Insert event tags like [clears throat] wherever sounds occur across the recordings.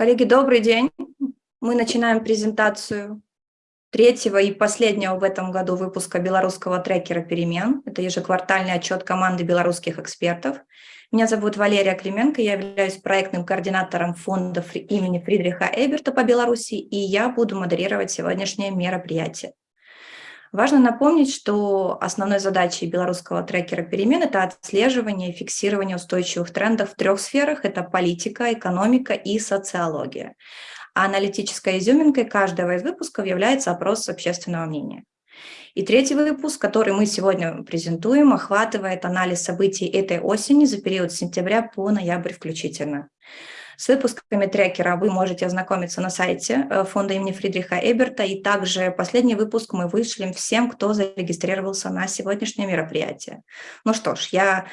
Коллеги, добрый день. Мы начинаем презентацию третьего и последнего в этом году выпуска белорусского трекера «Перемен». Это ежеквартальный отчет команды белорусских экспертов. Меня зовут Валерия Клименко, я являюсь проектным координатором фонда имени Фридриха Эберта по Беларуси, и я буду модерировать сегодняшнее мероприятие. Важно напомнить, что основной задачей белорусского трекера перемен – это отслеживание и фиксирование устойчивых трендов в трех сферах – это политика, экономика и социология. А аналитической изюминкой каждого из выпусков является опрос общественного мнения. И третий выпуск, который мы сегодня презентуем, охватывает анализ событий этой осени за период с сентября по ноябрь включительно. С выпусками трекера вы можете ознакомиться на сайте э, фонда имени Фридриха Эберта, и также последний выпуск мы вышлем всем, кто зарегистрировался на сегодняшнее мероприятие. Ну что ж, я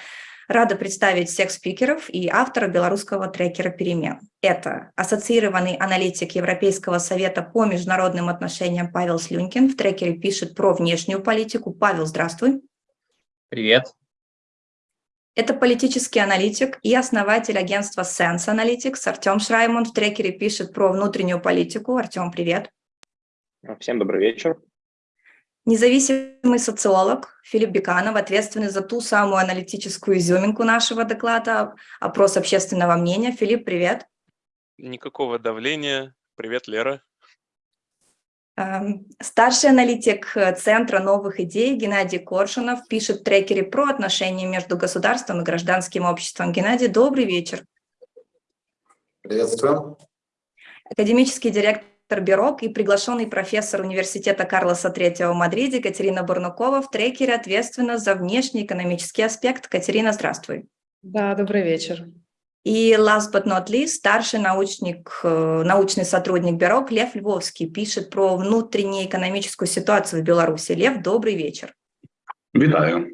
рада представить всех спикеров и автора белорусского трекера «Перемен». Это ассоциированный аналитик Европейского совета по международным отношениям Павел Слюнькин. В трекере пишет про внешнюю политику. Павел, здравствуй. Привет. Это политический аналитик и основатель агентства Sense Analytics Артем Шраймон в трекере пишет про внутреннюю политику. Артем, привет. Всем добрый вечер. Независимый социолог Филипп Беканов, ответственный за ту самую аналитическую изюминку нашего доклада, опрос общественного мнения. Филипп, привет. Никакого давления. Привет, Лера. Эм, старший аналитик э, Центра новых идей Геннадий Коршунов пишет в трекере про отношения между государством и гражданским обществом. Геннадий, добрый вечер. Приветствую. Академический директор Бюрок и приглашенный профессор университета Карлоса III в Мадриде Катерина Бурнукова в трекере ответственна за внешний экономический аспект. Катерина, здравствуй. Да, добрый вечер. И last but not least, старший научник, э, научный сотрудник Бюро Лев Львовский пишет про внутреннюю экономическую ситуацию в Беларуси. Лев, добрый вечер. Витаю.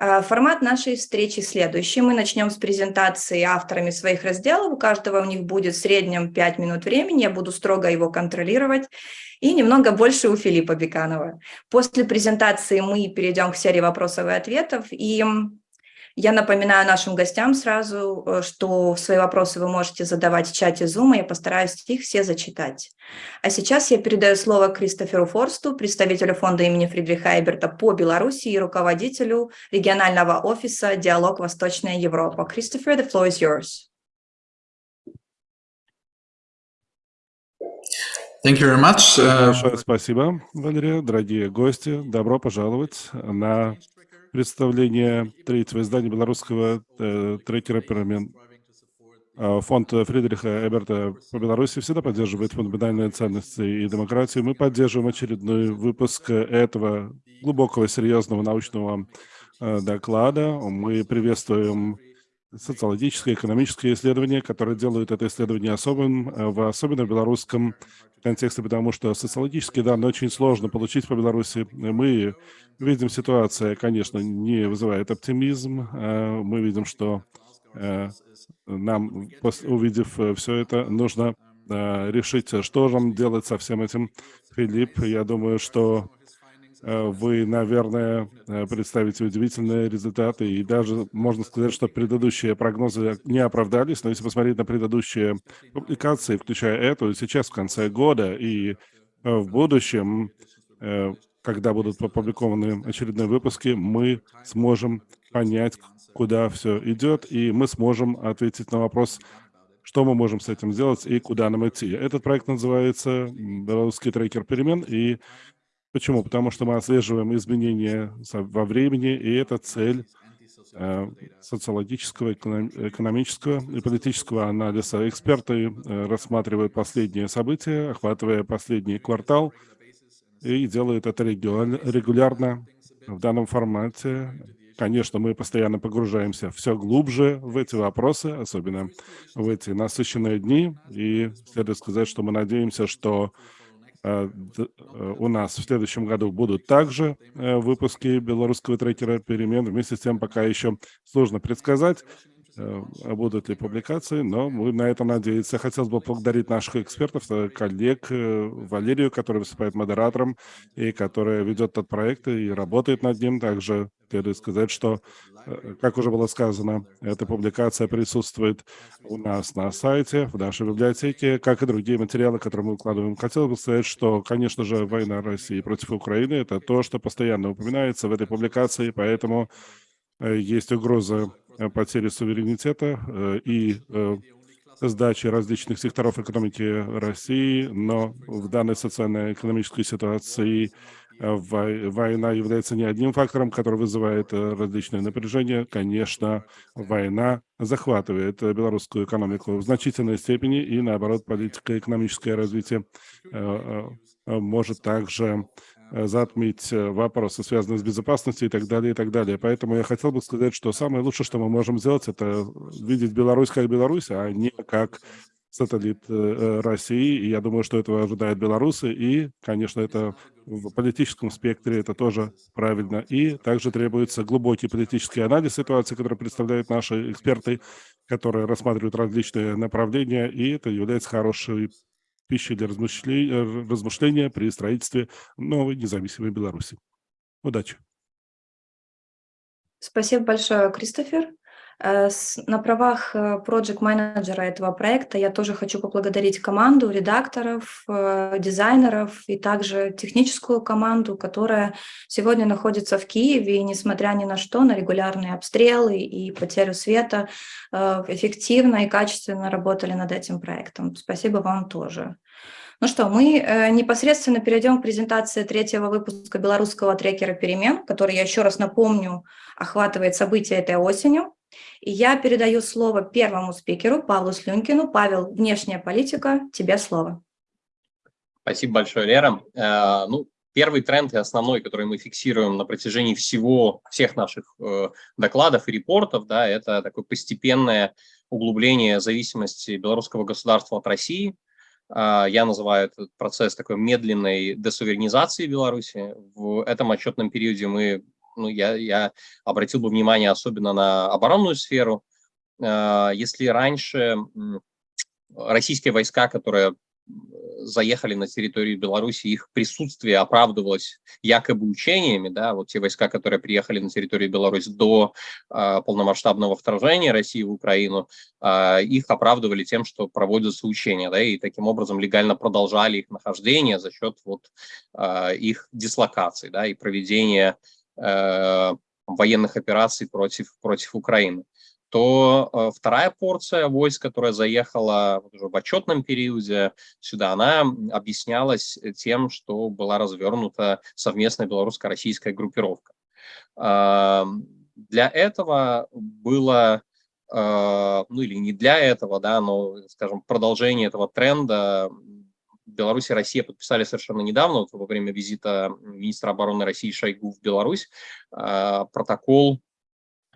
А, формат нашей встречи следующий. Мы начнем с презентации авторами своих разделов. У каждого у них будет в среднем 5 минут времени. Я буду строго его контролировать. И немного больше у Филиппа Беканова. После презентации мы перейдем к серии вопросов и ответов. И я напоминаю нашим гостям сразу, э, что свои вопросы вы можете задавать в чате Zoom, я постараюсь их все зачитать. А сейчас я передаю слово Кристоферу Форсту, представителю фонда имени Фридриха Эберта по Беларуси и руководителю регионального офиса «Диалог Восточная Европа». Кристофер, the floor is yours. Thank you very much. Большое спасибо, Валерия. Дорогие гости, добро пожаловать на представление третьего издания белорусского э, трекера. А, фонд Фридриха Эберта по Беларуси всегда поддерживает фундаментальные ценности и демократию. Мы поддерживаем очередной выпуск этого глубокого, серьезного научного э, доклада. Мы приветствуем социологическое, экономическое исследование, которое делают это исследование особым, э, в особенно белорусском контексте, потому что социологические данные очень сложно получить по Беларуси. Мы видим, ситуация, конечно, не вызывает оптимизм. Э, мы видим, что э, нам, увидев все это, нужно решить, что же делать со всем этим. Филипп, я думаю, что вы, наверное, э, представите удивительные результаты, и даже можно сказать, что предыдущие прогнозы не оправдались, но если посмотреть на предыдущие публикации, включая эту, сейчас в конце года и э, в будущем, когда будут опубликованы очередные выпуски, мы сможем понять, куда все идет, и мы сможем ответить на вопрос, что мы можем с этим сделать и куда нам идти. Этот проект называется «Белорусский трекер перемен», и Почему? Потому что мы отслеживаем изменения во времени, и это цель э, социологического, экономического и политического анализа. Эксперты э, рассматривают последние события, охватывая последний квартал, и делают это регулярно в данном формате. Конечно, мы постоянно погружаемся все глубже в эти вопросы, особенно в эти насыщенные дни. И следует сказать, что мы надеемся, что у нас в следующем году будут также э, выпуски белорусского трекера перемен. Вместе с тем пока еще сложно предсказать, э, будут ли публикации, но мы на это надеемся. Хотелось бы поблагодарить наших экспертов, э, коллег, э, Валерию, который выступает модератором и которая ведет этот проект и работает над ним. Также следует сказать, что, как уже было сказано, эта публикация присутствует у нас на сайте, в нашей библиотеке, как и другие материалы, которые мы укладываем. Хотел бы сказать, что, конечно же, война России против Украины – это то, что постоянно упоминается в этой публикации, поэтому есть угроза Э, потери суверенитета э, и э, сдачи различных секторов экономики России, но в данной социально-экономической ситуации война является не одним фактором, который вызывает различные напряжения. Конечно, война захватывает белорусскую экономику в значительной степени, и наоборот, политико-экономическое развитие может также Э, затмить э, вопросы, связанные с безопасностью и так далее, и так далее. Поэтому я хотел бы сказать, что самое лучшее, что мы можем сделать, это видеть Беларусь как Беларусь, а не как сателлит э, России. И я думаю, что этого ожидают белорусы. И, конечно, это в политическом спектре это тоже правильно. И также требуется глубокий политический анализ ситуации, который представляют наши эксперты, которые рассматривают различные направления. И это является хорошей пищей для размышления, э, размышления при строительстве новой независимой Беларуси. Удачи! Спасибо большое, Кристофер. Э, на правах э, проект-менеджера этого проекта я тоже хочу поблагодарить команду редакторов, дизайнеров и также техническую команду, которая сегодня находится в Киеве и, несмотря ни на что, на регулярные обстрелы и потерю света, эффективно и качественно работали над этим проектом. Спасибо вам тоже. Ну что, мы непосредственно перейдем к презентации третьего выпуска белорусского трекера перемен, который, я еще раз напомню, охватывает события этой осенью. И я передаю слово первому спикеру, Павлу Слюнкину. Павел, внешняя политика, тебе слово. Спасибо большое, Лера. Э, ну, первый тренд и основной, который мы фиксируем на протяжении всего, всех наших э, докладов и репортов, да, это такое постепенное углубление зависимости белорусского государства от России. Э, я называю этот процесс такой медленной десуверенизации Беларуси. В этом отчетном периоде мы ну, я, я обратил бы внимание особенно на оборонную сферу. А, если раньше российские войска, которые заехали на территорию Беларуси, их присутствие оправдывалось якобы учениями, да, вот те войска, которые приехали на территорию Беларуси до э, полномасштабного вторжения России в Украину, э, их оправдывали тем, что проводятся учения, да, и таким образом легально продолжали их нахождение за счет вот э, их дислокации, да, и проведения Э, военных операций против, против Украины, то э, вторая порция войск, которая заехала уже в отчетном периоде сюда, она объяснялась тем, что была развернута совместная белорусско-российская группировка. Э, для этого было ну или не для этого, да, но, скажем, продолжение этого тренда Беларусь и Россия подписали совершенно недавно, вот во время визита министра обороны России Шойгу в Беларусь, а, протокол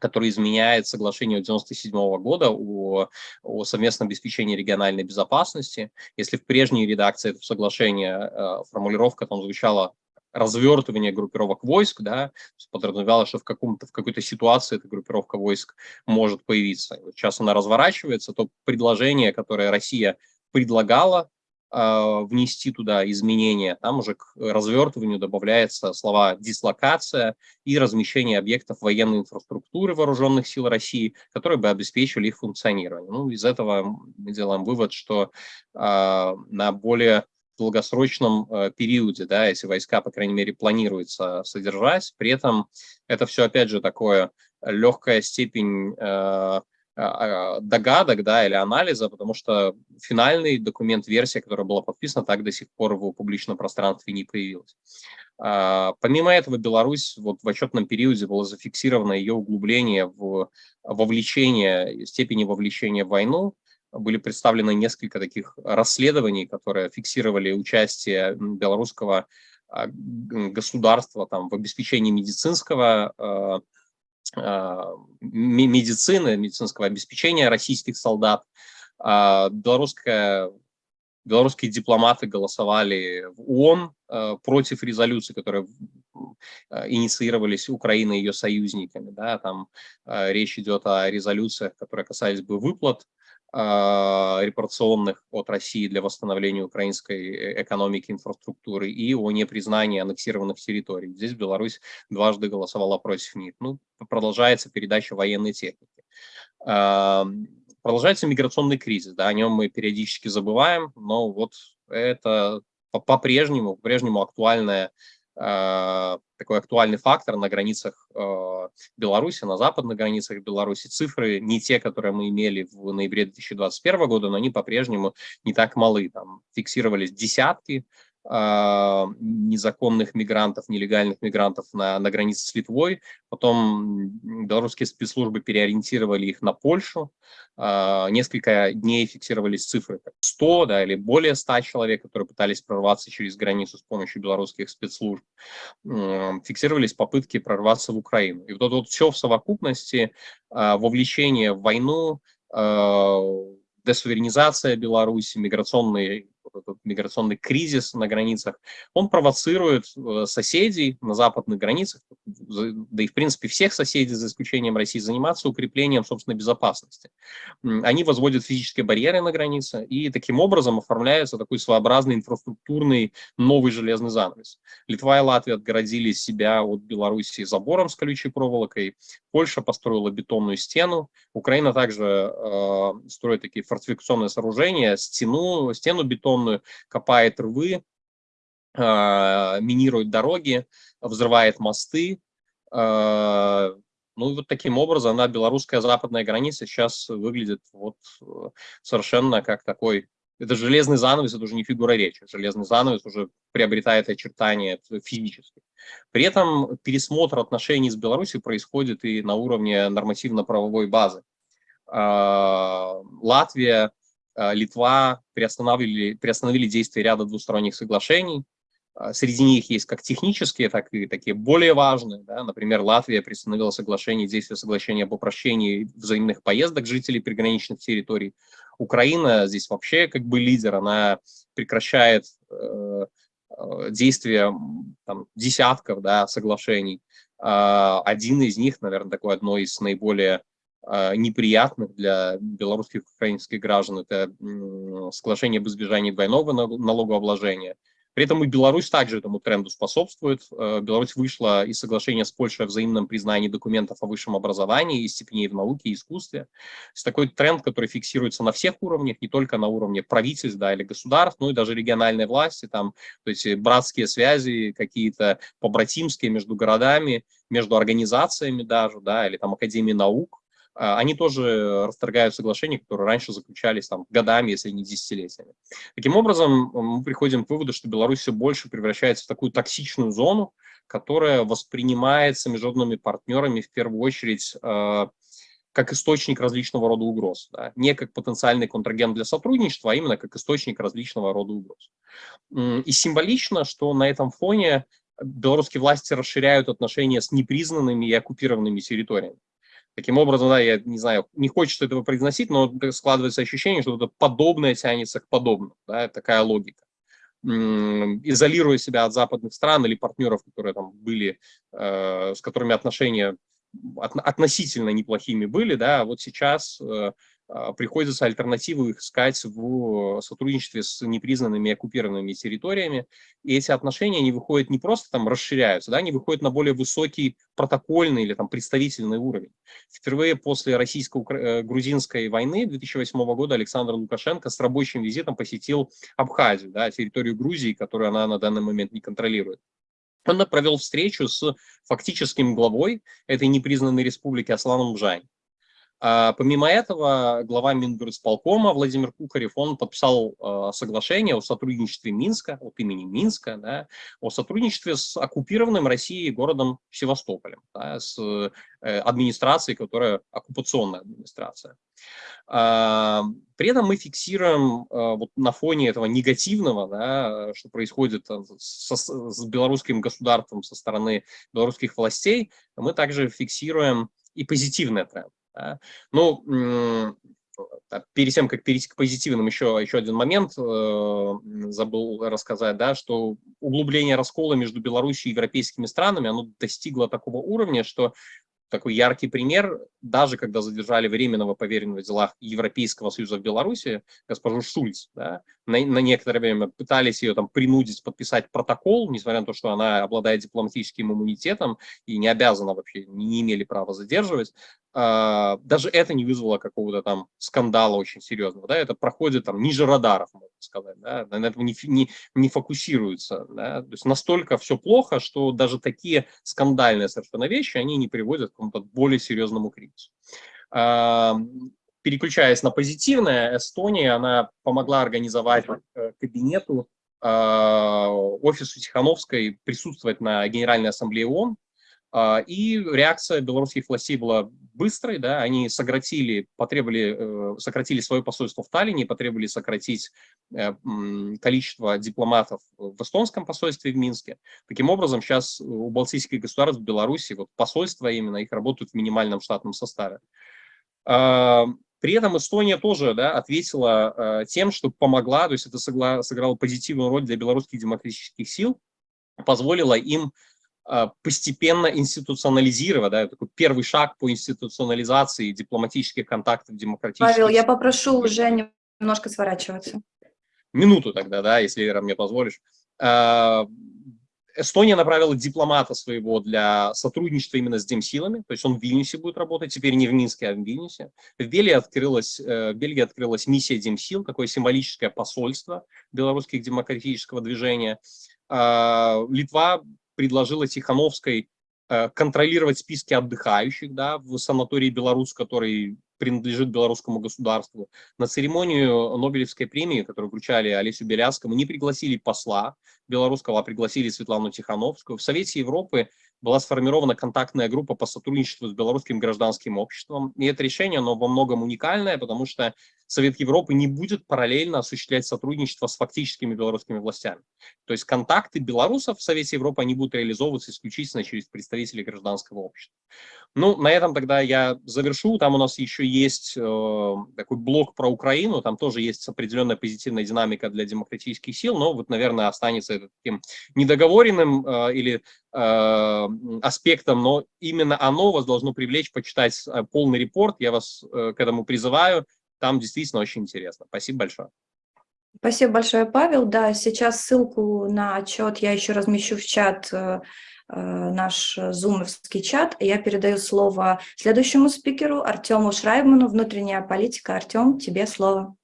который изменяет соглашение 1997 года о, о совместном обеспечении региональной безопасности. Если в прежней редакции этого соглашения э, формулировка там звучала развертывание группировок войск, да, подразумевало, что в, каком-то, в какой-то ситуации эта группировка войск может появиться. Сейчас она разворачивается, то предложение, которое Россия предлагала внести туда изменения, там уже к развертыванию добавляется слова «дислокация» и размещение объектов военной инфраструктуры вооруженных сил России, которые бы обеспечивали их функционирование. Ну, из этого мы делаем вывод, что э, на более долгосрочном э, периоде, да, если войска, по крайней мере, планируется содержать, при этом это все, опять же, такое легкая степень э, а, а, догадок да, или анализа, потому что финальный документ, версия, которая была подписана, так до сих пор в публичном пространстве не появилась. А, помимо этого, Беларусь вот в отчетном периоде было зафиксировано ее углубление в вовлечение, степени вовлечения в войну. Были представлены несколько таких расследований, которые фиксировали участие белорусского государства там, в обеспечении медицинского а, медицины, медицинского обеспечения российских солдат. А, белорусская белорусские дипломаты голосовали в ООН против резолюций, которые инициировались Украиной и ее союзниками. Да, там речь идет о резолюциях, которые касались бы выплат а, репарационных от России для восстановления украинской э, экономики, инфраструктуры и о непризнании аннексированных территорий. Здесь Беларусь дважды голосовала против них. Ну, продолжается передача военной техники. А, продолжается миграционный кризис, да, о нем мы периодически забываем, но вот это по-прежнему, по-прежнему актуальная Э, такой актуальный фактор на границах э, Беларуси, на западных границах Беларуси. Цифры не те, которые мы имели в ноябре 2021 года, но они по-прежнему не так малы. Там фиксировались десятки незаконных мигрантов, нелегальных мигрантов на, на границе с Литвой. Потом белорусские спецслужбы переориентировали их на Польшу. А, несколько дней фиксировались цифры 100 да, или более 100 человек, которые пытались прорваться через границу с помощью белорусских спецслужб. Фиксировались попытки прорваться в Украину. И вот это вот все в совокупности, а, вовлечение в войну, десуверенизация Беларуси, миграционный этот миграционный кризис на границах, он провоцирует э, соседей на западных границах, да и в принципе всех соседей, за исключением России, заниматься укреплением собственной безопасности. Они возводят физические барьеры на границе, и таким образом оформляется такой своеобразный инфраструктурный новый железный занавес. Литва и Латвия отгородили себя от Белоруссии забором с колючей проволокой, Польша построила бетонную стену, Украина также э, строит такие фортификационные сооружения, стену, стену бетонную, бетонную, копает рвы, а, минирует дороги, взрывает мосты. А, ну и вот таким образом на белорусская западная граница сейчас выглядит вот э, совершенно как такой это железный занавес, это уже не фигура речи. Железный занавес уже приобретает очертания физически. При этом пересмотр отношений с Беларусью происходит и на уровне нормативно-правовой базы. А, Латвия Литва приостановили, приостановили действие ряда двусторонних соглашений. Э, среди них есть как технические, так и такие более важные. Да? Например, Латвия приостановила соглашение, действие соглашения об упрощении взаимных поездок жителей приграничных территорий. Украина здесь вообще как бы лидер, она прекращает э, э действия там, десятков да, соглашений. Э, один из них, наверное, такой одно из наиболее неприятных для белорусских и украинских граждан. Это соглашение об избежании двойного налогообложения. При этом и Беларусь также этому тренду способствует. Э, Беларусь вышла из соглашения с Польшей о взаимном признании документов о высшем образовании и степеней в науке и искусстве. То есть такой тренд, который фиксируется на всех уровнях, не только на уровне правительств да, или государств, но и даже региональной власти, там, то есть братские связи какие-то побратимские между городами, между организациями даже, да, или там Академии наук. А, они тоже расторгают соглашения, которые раньше заключались там, годами, если не десятилетиями. Таким образом, мы приходим к выводу, что Беларусь все больше превращается в такую токсичную зону, которая воспринимается международными партнерами в первую очередь э, как источник различного рода угроз. Да? Не как потенциальный контрагент для сотрудничества, а именно как источник различного рода угроз. И символично, что на этом фоне белорусские власти расширяют отношения с непризнанными и оккупированными территориями. Таким образом, да, я не знаю, не хочется этого произносить, но складывается ощущение, что это подобное тянется к подобному, да, такая логика. Изолируя себя от западных стран или партнеров, которые там были, э, с которыми отношения от, относительно неплохими были, да, вот сейчас э, приходится альтернативу искать в сотрудничестве с непризнанными оккупированными территориями. И эти отношения, они выходят не просто там расширяются, да, они выходят на более высокий протокольный или там представительный уровень. Впервые после российско-грузинской войны 2008 года Александр Лукашенко с рабочим визитом посетил Абхазию, да, территорию Грузии, которую она на данный момент не контролирует. Он провел встречу с фактическим главой этой непризнанной республики Асланом Бжань. А, помимо этого, глава Мингорисполкома Владимир Кухарев, он подписал а, соглашение о сотрудничестве Минска, от имени Минска, да, о сотрудничестве с оккупированным Россией городом Севастополем, да, с э, администрацией, которая оккупационная администрация. А, при этом мы фиксируем вот на фоне этого негативного, да, что происходит со, с белорусским государством со стороны белорусских властей, мы также фиксируем и позитивный тренд. Да? Ну, перед тем, как перейти к позитивным, еще, еще один момент э, забыл рассказать, да, что углубление раскола между Беларусью и европейскими странами, оно достигло такого уровня, что такой яркий пример, даже когда задержали временного поверенного в делах Европейского Союза в Беларуси, госпожу Шульц, да, на, на некоторое время пытались ее там принудить подписать протокол, несмотря на то, что она обладает дипломатическим иммунитетом и не обязана вообще, не, имели права задерживать, а, даже это не вызвало какого-то там скандала очень серьезного, да, это проходит там ниже радаров, можно сказать, да, на этом не, не, не фокусируется, да, то есть настолько все плохо, что даже такие скандальные совершенно вещи, они не приводят к какому-то более серьезному кризису. А, переключаясь на позитивное, Эстония, она помогла организовать э, кабинету, а, офису Тихановской присутствовать на Генеральной Ассамблее ООН, а, и реакция белорусских властей была быстрой, да, они сократили, потребовали, э, сократили свое посольство в Таллине, потребовали сократить э, количество дипломатов в эстонском посольстве в Минске. Таким образом, сейчас у балтийских государств в Беларуси вот посольства именно, их работают в минимальном штатном составе. При этом Эстония тоже да, ответила э, тем, что помогла, то есть это сыграло, позитивную роль для белорусских демократических сил, позволила им постепенно институционализировать, да, такой первый шаг по институционализации дипломатических контактов демократических. Павел, я попрошу уже немножко сворачиваться. Минуту тогда, да, если, Ира, мне позволишь. Э, Эстония направила дипломата своего для сотрудничества именно с демсилами, то есть он в Вильнюсе будет работать, теперь не в Минске, а в Вильнюсе. В Бельгии открылась, э, в Бельгии открылась миссия демсил, такое символическое посольство белорусских демократического движения. А, Литва предложила Тихановской э, контролировать списки отдыхающих да, в санатории «Беларусь», который принадлежит белорусскому государству. На церемонию Нобелевской премии, которую вручали Олесю Беляскому, не пригласили посла белорусского, а пригласили Светлану Тихановскую. В Совете Европы была сформирована контактная группа по сотрудничеству с белорусским гражданским обществом. И это решение, оно во многом уникальное, потому что Совет Европы не будет параллельно осуществлять сотрудничество с фактическими белорусскими властями. То есть контакты белорусов в Совете Европы, они будут реализовываться исключительно через представителей гражданского общества. Ну, на этом тогда я завершу. Там у нас еще есть э, такой блок про Украину, там тоже есть определенная позитивная динамика для демократических сил, но вот, наверное, останется это таким недоговоренным э, или э, аспектом, но именно оно вас должно привлечь почитать э, полный репорт. Я вас э, к этому призываю. Там действительно очень интересно. Спасибо большое. Спасибо большое, Павел. Да, сейчас ссылку на отчет я еще размещу в чат, э, наш зумовский чат. Я передаю слово следующему спикеру, Артему Шрайбману, внутренняя политика. Артем, тебе слово.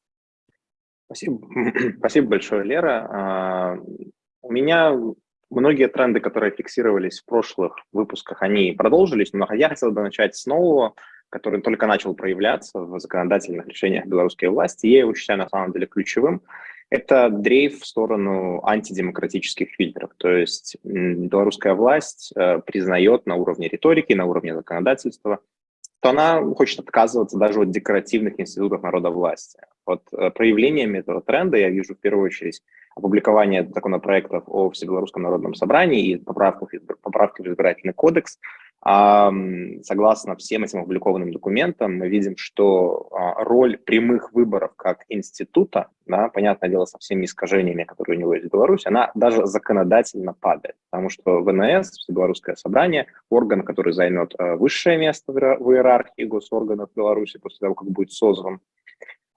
Спасибо, [clears throat] Спасибо большое, Лера. А, у меня многие тренды, которые фиксировались в прошлых выпусках, они продолжились, но я хотел бы начать с нового который только начал проявляться в законодательных решениях белорусской власти, я его считаю на самом деле ключевым, это дрейф в сторону антидемократических фильтров. То есть белорусская власть э, признает на уровне риторики, на уровне законодательства, что она хочет отказываться даже от декоративных институтов народа власти. Вот э, проявлениями этого тренда. Я вижу в первую очередь опубликование законопроектов о Всебелорусском народном собрании и поправках, поправки в избирательный кодекс, Согласно всем этим опубликованным документам, мы видим, что а, роль прямых выборов как института, да, понятное дело, со всеми искажениями, которые у него есть в Беларуси, она даже законодательно падает, потому что ВНС, Белорусское собрание, орган, который займет а, высшее место в иерархии госорганов Беларуси после того, как будет создан, а,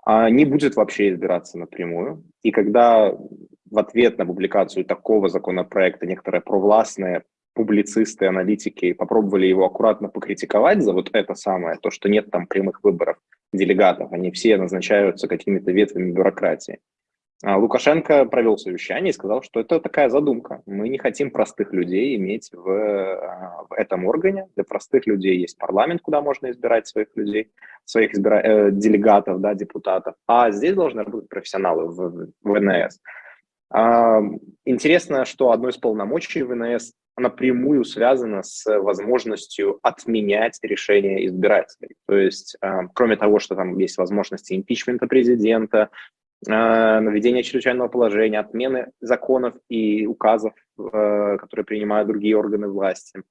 не будет вообще избираться напрямую. И когда в ответ на публикацию такого законопроекта некоторые провластные публицисты, аналитики попробовали его аккуратно покритиковать за вот это самое, то, что нет там прямых выборов делегатов, они все назначаются какими-то ветвями бюрократии. А Лукашенко провел совещание и сказал, что это такая задумка. Мы не хотим простых людей иметь в, а, в этом органе. Для простых людей есть парламент, куда можно избирать своих людей, своих избира... э, делегатов, да, депутатов. А здесь должны быть профессионалы в, в ВНС. А, интересно, что одно из полномочий ВНС напрямую связано с возможностью отменять решения избирателей. То есть, а, кроме того, что там есть возможности импичмента президента, а, наведения чрезвычайного положения, отмены законов и указов, которые принимают другие органы власти,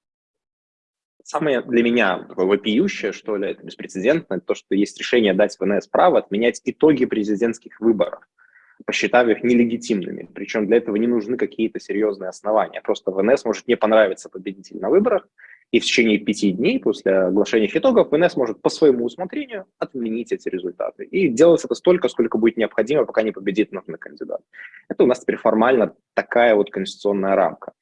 самое для меня такое вопиющее, что ли, это беспрецедентно, то, что есть решение дать ВНС право отменять итоги президентских выборов, посчитав их нелегитимными. Причем для этого не нужны какие-то серьезные основания. Просто ВНС может не понравиться победитель на выборах, и в течение пяти дней после оглашения итогов ВНС может по своему усмотрению отменить эти результаты. И делать это столько, сколько будет необходимо, пока не победит нужный кандидат. Это у нас теперь формально такая вот конституционная рамка.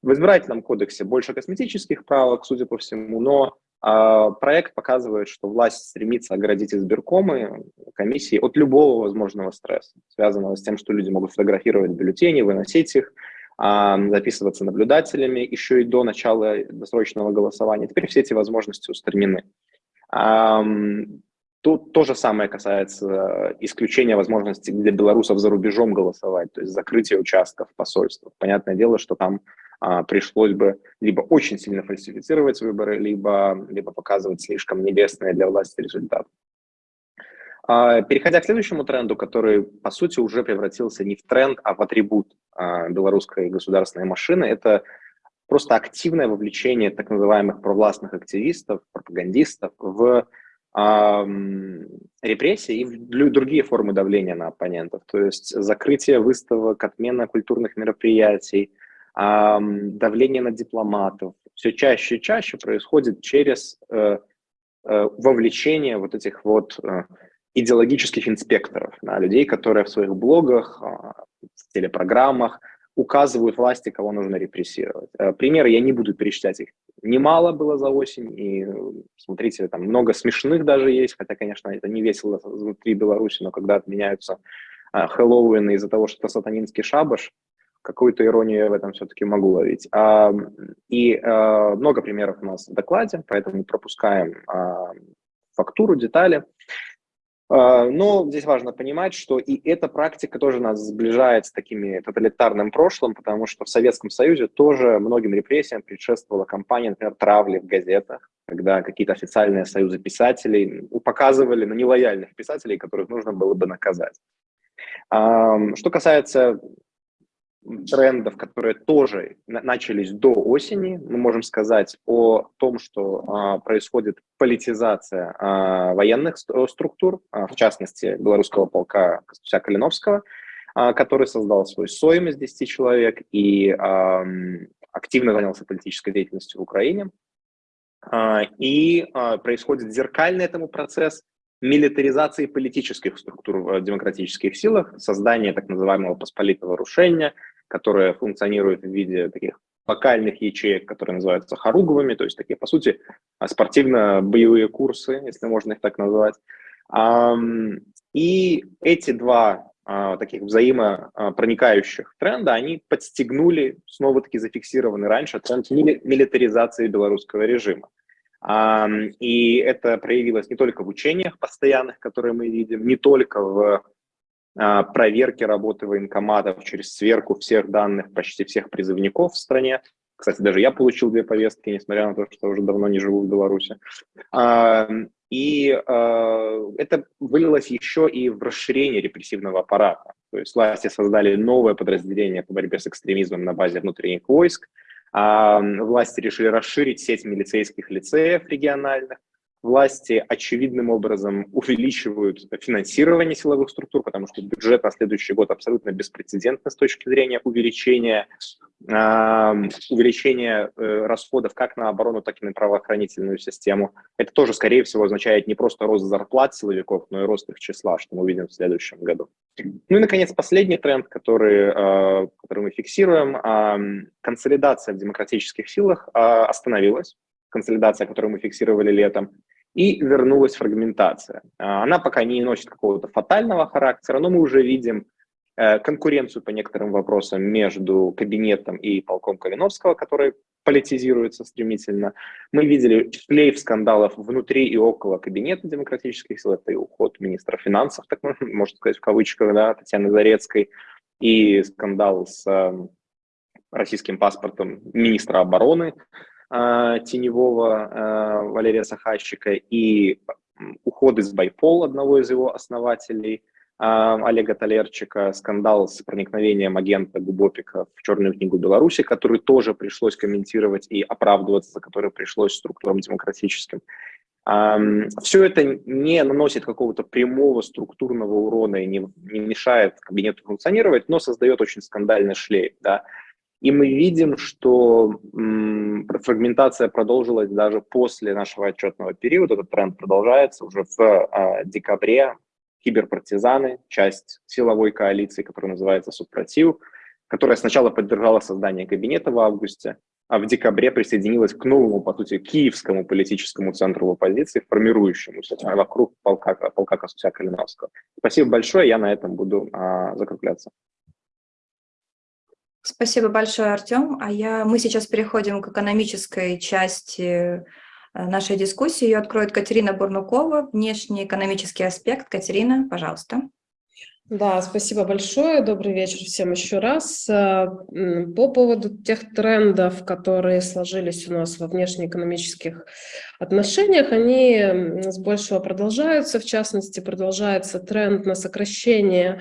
В избирательном кодексе больше косметических правок, судя по всему, но э, проект показывает, что власть стремится оградить избиркомы, комиссии от любого возможного стресса, связанного с тем, что люди могут фотографировать бюллетени, выносить их, записываться наблюдателями еще и до начала досрочного голосования. Теперь все эти возможности устранены. Тут то же самое касается исключения возможности для белорусов за рубежом голосовать, то есть закрытия участков посольства. Понятное дело, что там а, пришлось бы либо очень сильно фальсифицировать выборы, либо, либо показывать слишком небесные для власти результаты. А, переходя к следующему тренду, который, по сути, уже превратился не в тренд, а в атрибут белорусской государственной машины, это просто активное вовлечение так называемых провластных активистов, пропагандистов в репрессии и другие формы давления на оппонентов, то есть закрытие выставок, отмена культурных мероприятий, давление на дипломатов. Все чаще и чаще происходит через э, э, вовлечение вот этих вот э, идеологических инспекторов, да, людей, которые в своих блогах, а, в телепрограммах указывают власти, кого нужно репрессировать. Примеры я не буду перечислять, их немало было за осень, и смотрите, там много смешных даже есть, хотя, конечно, это не весело внутри Беларуси, но когда отменяются Хэллоуин из-за того, что это сатанинский шабаш, какую-то иронию я в этом все-таки могу ловить. А, и много примеров у нас в докладе, поэтому пропускаем а, фактуру, детали. Но здесь важно понимать, что и эта практика тоже нас сближает с такими тоталитарным прошлым, потому что в Советском Союзе тоже многим репрессиям предшествовала кампания, например, травли в газетах, когда какие-то официальные союзы писателей показывали на нелояльных писателей, которых нужно было бы наказать. Что касается трендов, которые тоже начались до осени. Мы можем сказать о том, что а, происходит политизация а, военных структур, а, в частности, белорусского полка Костуся Калиновского, а, который создал свой СОИМ из 10 человек и а, активно занялся политической деятельностью в Украине. А, и а, происходит зеркальный этому процесс милитаризации политических структур в демократических силах, создание так называемого посполитого рушения, которое функционирует в виде таких локальных ячеек, которые называются хоруговыми, то есть такие, по сути, спортивно-боевые курсы, если можно их так назвать. И эти два а, таких взаимопроникающих тренда, они подстегнули, снова-таки зафиксированный раньше, тренд милитаризации белорусского режима. И это проявилось не только в учениях постоянных, которые мы видим, не только в а, проверки работы военкоматов через сверку всех данных почти всех призывников в стране. Кстати, даже я получил две повестки, несмотря на то, что уже давно не живу в Беларуси. И а, это вылилось еще и в расширение репрессивного аппарата. То есть власти создали новое подразделение по борьбе с экстремизмом на базе внутренних войск, Власти решили расширить сеть милицейских лицеев региональных. Власти очевидным образом увеличивают финансирование силовых структур, потому что бюджет на следующий год абсолютно беспрецедентный с точки зрения увеличения, увеличения э, расходов как на оборону, так и на правоохранительную систему. Это тоже, скорее всего, означает не просто рост зарплат силовиков, но и рост их числа, что мы увидим в следующем году. Ну и, наконец, последний тренд, который, э, который мы фиксируем. Консолидация в демократических силах э, остановилась. Консолидация, которую мы фиксировали летом. И вернулась фрагментация. Э, она пока не носит какого-то фатального характера, но мы уже видим конкуренцию по некоторым вопросам между кабинетом и полком Калиновского, который политизируется стремительно. Мы видели шлейф скандалов внутри и около кабинета демократических сил. Это и уход министра финансов, так можно сказать в кавычках, да, Татьяны Зарецкой, и скандал с э, российским паспортом министра обороны э, теневого э, Валерия Сахащика, и уход из Байпол, одного из его основателей, а, Олега Толерчика, скандал с проникновением агента Губопика в Черную книгу Беларуси, который тоже пришлось комментировать и оправдываться, за который пришлось структурам демократическим. Все это не наносит какого-то прямого структурного урона и не мешает кабинету функционировать, но создает очень скандальный шлейф. Да? И мы видим, что фрагментация продолжилась даже после нашего отчетного периода. Этот тренд продолжается уже в а, декабре киберпартизаны, часть силовой коалиции, которая называется Супротив, которая сначала поддержала создание кабинета в августе, а в декабре присоединилась к новому, по сути, киевскому политическому центру в оппозиции, формирующемуся вокруг полка, полка Косуся Калиновского. Спасибо большое, я на этом буду а, закругляться. Спасибо большое, Артем. А я, мы сейчас переходим к экономической части Э, нашей дискуссии. Ее откроет Катерина Бурнукова, внешний экономический аспект. Катерина, пожалуйста. Да, спасибо большое. Добрый вечер всем еще раз. Э, по поводу тех трендов, которые сложились у нас во внешнеэкономических отношениях, они с большего продолжаются. В частности, продолжается тренд на сокращение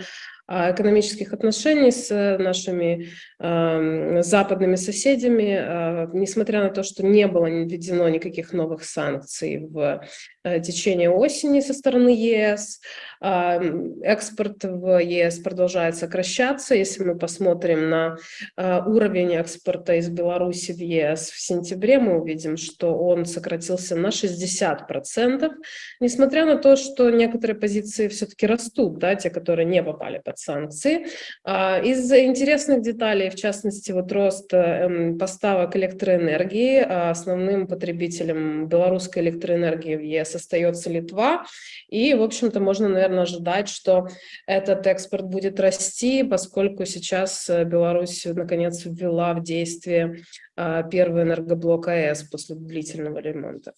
экономических отношений с нашими э, западными соседями, э, несмотря на то, что не было введено никаких новых санкций в э, течение осени со стороны ЕС, э, экспорт в ЕС продолжает сокращаться. Если мы посмотрим на э, уровень экспорта из Беларуси в ЕС в сентябре, мы увидим, что он сократился на 60%, несмотря на то, что некоторые позиции все-таки растут, да, те, которые не попали под санкции. А, из интересных деталей, в частности, вот рост эм, поставок электроэнергии, а основным потребителем белорусской электроэнергии в ЕС остается Литва, и, в общем-то, можно, наверное, ожидать, что этот экспорт будет расти, поскольку сейчас э, Беларусь, наконец, ввела в действие а, первый энергоблок АЭС после длительного ремонта.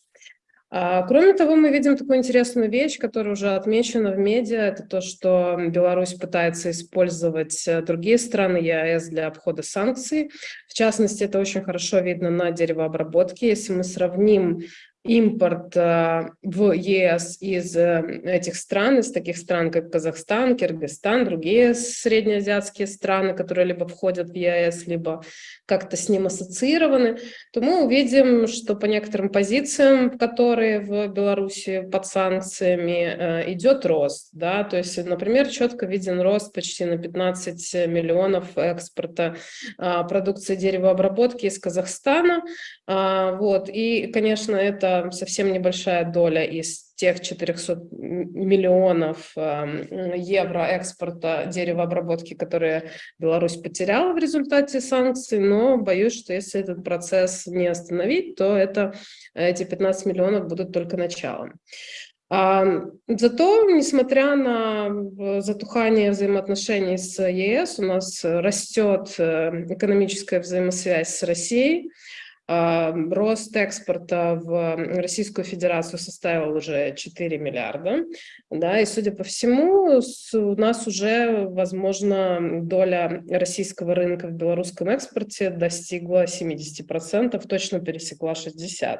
А, кроме того, мы видим такую интересную вещь, которая уже отмечена в медиа, это то, что Беларусь пытается использовать э, другие страны ЕАЭС для обхода санкций. В частности, это очень хорошо видно на деревообработке. Если мы сравним импорт э, в ЕС из э, этих стран, из таких стран, как Казахстан, Киргизстан, другие среднеазиатские страны, которые либо входят в ЕС, либо как-то с ним ассоциированы, то мы увидим, что по некоторым позициям, которые в Беларуси под санкциями, э, идет рост. Да? То есть, например, четко виден рост почти на 15 миллионов экспорта продукции деревообработки из Казахстана. Вот. И, конечно, это совсем небольшая доля из тех 400 миллионов эм, евро экспорта деревообработки, которые Беларусь потеряла в результате санкций, но боюсь, что если этот процесс не остановить, то это, эти 15 миллионов будут только началом. Зато, несмотря на затухание взаимоотношений с ЕС, у нас растет э, экономическая взаимосвязь с Россией, Рост экспорта в Российскую Федерацию составил уже 4 миллиарда. Да, и, судя по всему, у нас уже, возможно, доля российского рынка в белорусском экспорте достигла 70%, точно пересекла 60%.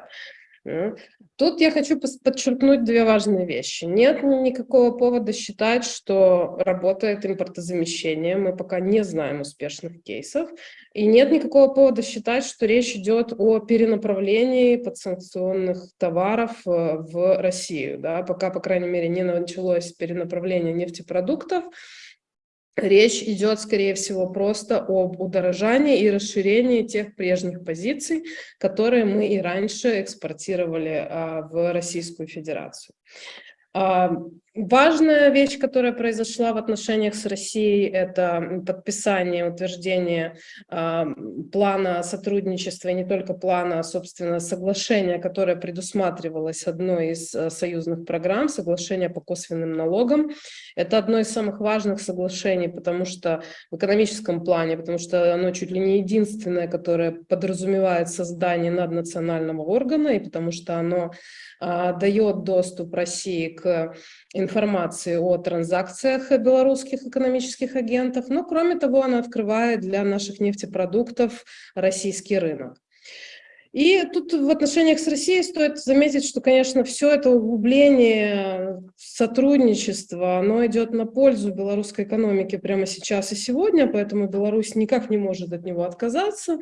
Тут я хочу подчеркнуть две важные вещи. Нет никакого повода считать, что работает импортозамещение. Мы пока не знаем успешных кейсов. И нет никакого повода считать, что речь идет о перенаправлении подсанкционных товаров э, в Россию. Да? Пока, по крайней мере, не началось перенаправление нефтепродуктов, Речь идет, скорее всего, просто об удорожании и расширении тех прежних позиций, которые мы и раньше экспортировали а, в Российскую Федерацию. Важная вещь, которая произошла в отношениях с Россией, это подписание, утверждение а, плана сотрудничества, и не только плана, а, собственно, соглашения, которое предусматривалось одной из а, союзных программ, соглашение по косвенным налогам. Это одно из самых важных соглашений, потому что в экономическом плане, потому что оно чуть ли не единственное, которое подразумевает создание наднационального органа, и потому что оно а, дает доступ России к информации о транзакциях белорусских экономических агентов, но кроме того она открывает для наших нефтепродуктов российский рынок. И тут в отношениях с Россией стоит заметить, что, конечно, все это углубление сотрудничества, оно идет на пользу белорусской экономике прямо сейчас и сегодня, поэтому Беларусь никак не может от него отказаться.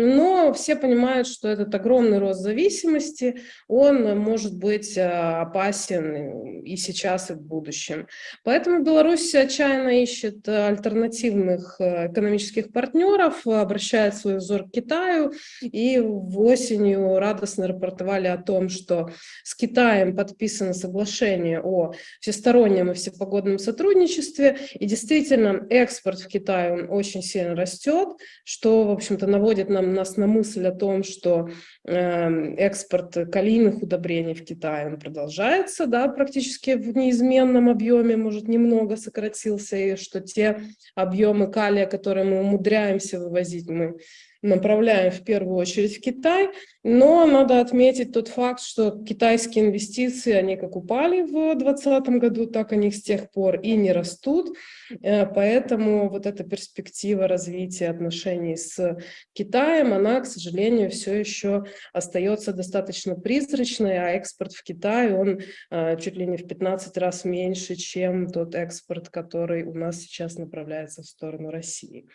Но все понимают, что этот огромный рост зависимости, он может быть э, опасен и сейчас, и в будущем. Поэтому Беларусь отчаянно ищет альтернативных э, экономических партнеров, обращает свой взор к Китаю, и в осенью радостно рапортовали о том, что с Китаем подписано соглашение о всестороннем и всепогодном сотрудничестве, и действительно экспорт в Китай он очень сильно растет, что, в общем-то, наводит на нам, нас на мысль о том, что э, экспорт калийных удобрений в Китай он продолжается, да, практически в неизменном объеме, может, немного сократился, и что те объемы калия, которые мы умудряемся вывозить, мы направляем в первую очередь в Китай, но надо отметить тот факт, что китайские инвестиции, они как упали в 2020 году, так они с тех пор и не растут, э, поэтому вот эта перспектива развития отношений с Китаем, она, к сожалению, все еще остается достаточно призрачной, а экспорт в Китай, он э, чуть ли не в 15 раз меньше, чем тот экспорт, который у нас сейчас направляется в сторону России.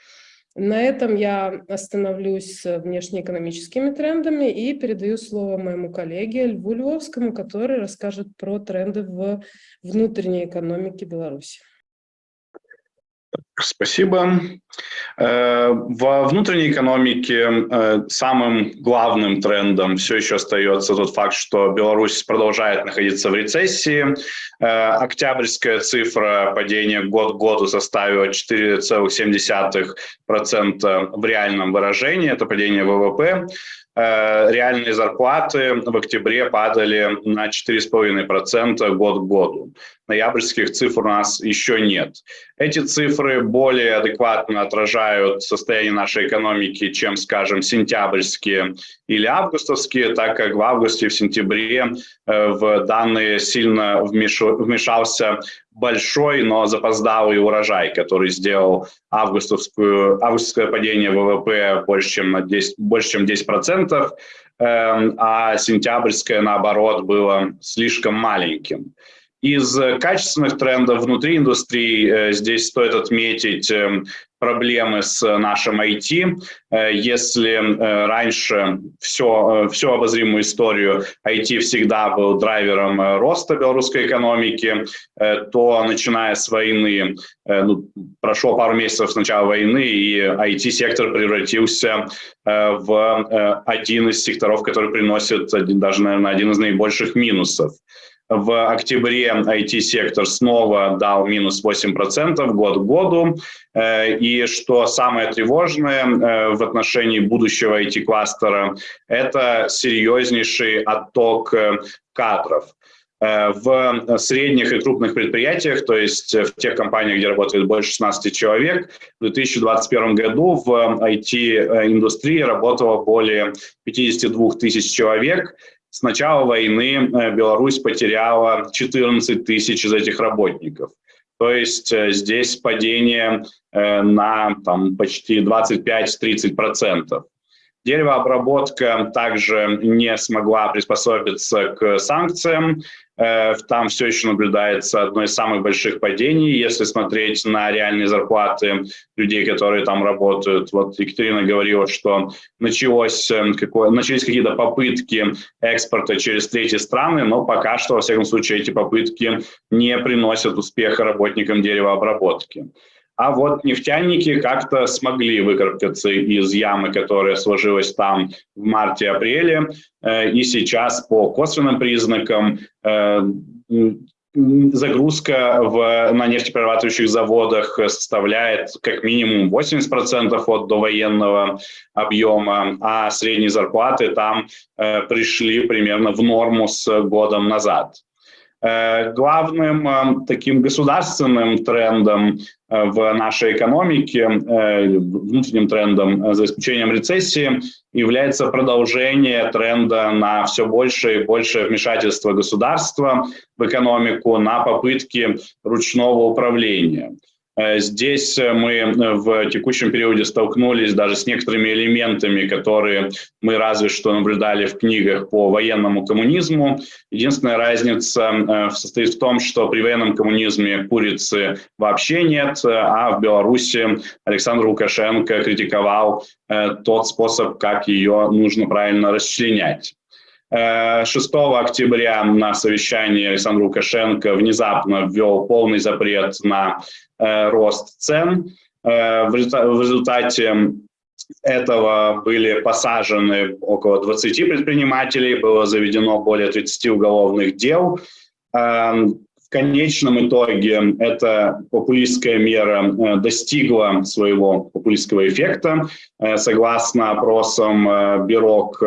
На этом я остановлюсь с внешнеэкономическими трендами и передаю слово моему коллеге Льву Львовскому, который расскажет про тренды в внутренней экономике Беларуси. Спасибо. Э, во внутренней экономике э, самым главным трендом все еще остается тот факт, что Беларусь продолжает находиться в рецессии. Э, октябрьская цифра падения год к году составила 4,7% в реальном выражении, это падение ВВП. Реальные зарплаты в октябре падали на 4,5% год к году. Ноябрьских цифр у нас еще нет. Эти цифры более адекватно отражают состояние нашей экономики, чем, скажем, сентябрьские или августовские, так как в августе и в сентябре э, в данные сильно вмешался большой, но запоздалый урожай, который сделал августовскую, августовское падение ВВП больше, чем, на 10, больше, чем 10%, э, а сентябрьское, наоборот, было слишком маленьким. Из качественных трендов внутри индустрии э, здесь стоит отметить эм, проблемы с нашим IT. Э, если э, раньше все, всю обозримую историю IT всегда был драйвером роста белорусской экономики, то начиная с войны, ну, прошло пару месяцев с начала войны, и IT-сектор превратился в один из секторов, который приносит даже, наверное, один из наибольших минусов. В октябре IT-сектор снова дал минус 8% год к году. Э, и что самое тревожное э, в отношении будущего IT-кластера, это серьезнейший отток э, кадров в средних и крупных предприятиях, то есть в тех компаниях, где работает больше 16 человек, в 2021 году в IT-индустрии работало более 52 тысяч человек, с начала войны э, Беларусь потеряла 14 тысяч из этих работников. То есть э, здесь падение э, на там, почти 25-30%. Деревообработка также не смогла приспособиться к санкциям. Э, там все еще наблюдается одно из самых больших падений. Если смотреть на реальные зарплаты людей, которые там работают, вот Екатерина говорила, что началось, э, какое, начались какие-то попытки экспорта через третьи страны, но пока что, во всяком случае, эти попытки не приносят успеха работникам деревообработки. А вот нефтяники как-то смогли выкарабкаться из ямы, которая сложилась там в марте-апреле. Э, и сейчас по косвенным признакам э, загрузка в, на нефтеперерабатывающих заводах составляет как минимум 80% от довоенного объема, а средние зарплаты там э, пришли примерно в норму с годом назад. Э, главным э, таким государственным трендом э, в нашей экономике, внутренним трендом, за исключением рецессии, является продолжение тренда на все больше и больше вмешательства государства в экономику, на попытки ручного управления. Э, здесь мы в текущем периоде столкнулись даже с некоторыми элементами, которые мы разве что наблюдали в книгах по военному коммунизму. Единственная разница состоит в том, что при военном коммунизме курицы вообще нет, а в Беларуси Александр Лукашенко критиковал тот способ, как ее нужно правильно расчленять. 6 октября на совещании Александр Лукашенко внезапно ввел полный запрет на э, рост цен. Э, в результате этого были посажены около 20 предпринимателей, было заведено более 30 уголовных дел. Конечном итоге эта популистская мера э, достигла своего популистского эффекта. Э, согласно опросам э, Бирок,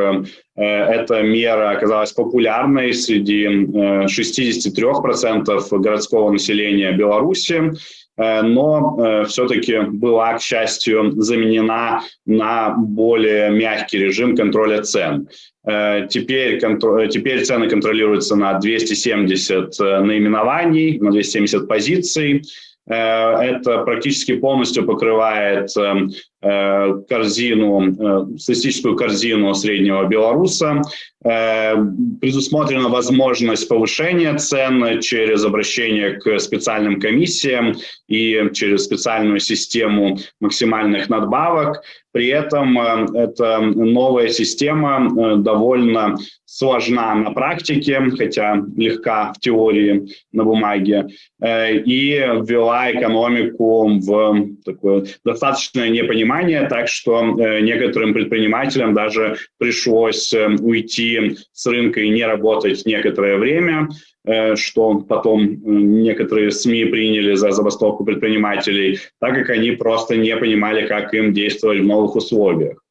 эта мера оказалась популярной среди 63% городского населения Беларуси но все-таки была, к счастью, заменена на более мягкий режим контроля цен. Э, теперь, теперь цены контролируются на 270 э, наименований, на 270 позиций. Э, это практически полностью покрывает корзину, статистическую корзину среднего белоруса. Предусмотрена возможность повышения цен через обращение к специальным комиссиям и через специальную систему максимальных надбавок. При этом э, эта новая система э, довольно сложна на практике, хотя легка в теории на бумаге, э, и ввела экономику в такое достаточное непонимание, так что некоторым предпринимателям даже пришлось уйти с рынка и не работать некоторое время, Э, что потом э, некоторые СМИ приняли за забастовку предпринимателей, так как они просто не понимали, как им действовать в новых условиях.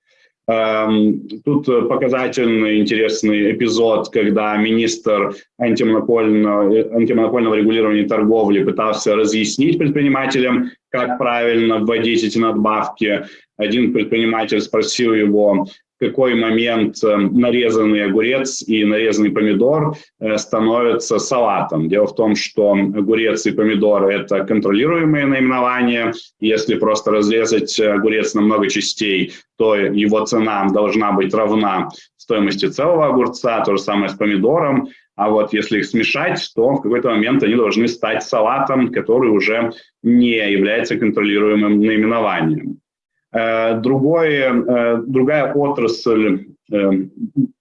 Эм, тут показательный интересный эпизод, когда министр антимонопольного, антимонопольного регулирования торговли пытался разъяснить предпринимателям, как правильно вводить эти надбавки. Один предприниматель спросил его, какой момент э, нарезанный огурец и нарезанный помидор э, становятся салатом. Дело в том, что огурец и помидор – это контролируемые наименования. Если просто разрезать огурец на много частей, то его цена должна быть равна стоимости целого огурца, то же самое с помидором. А вот если их смешать, то в какой-то момент они должны стать салатом, который уже не является контролируемым наименованием. Э, другое, э, другая отрасль, э,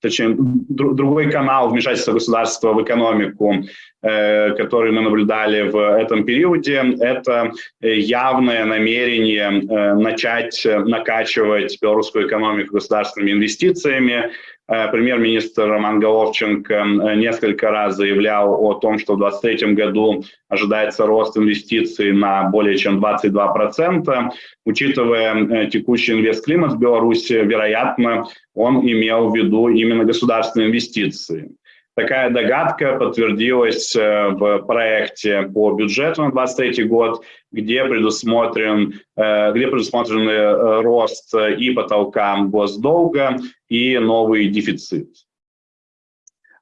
точнее, другой канал вмешательства государства в экономику, который мы наблюдали в этом периоде, это явное намерение начать накачивать белорусскую экономику государственными инвестициями, премьер-министр Роман Головченко э, несколько раз заявлял о том, что в 2023 году ожидается рост инвестиций на более чем 22%. Учитывая э, текущий инвестклимат в Беларуси, вероятно, он имел в виду именно государственные инвестиции. Такая догадка подтвердилась э, в проекте по бюджету на 2023 год, где предусмотрен, э, где предусмотрен э, рост и потолка госдолга, и новый дефицит.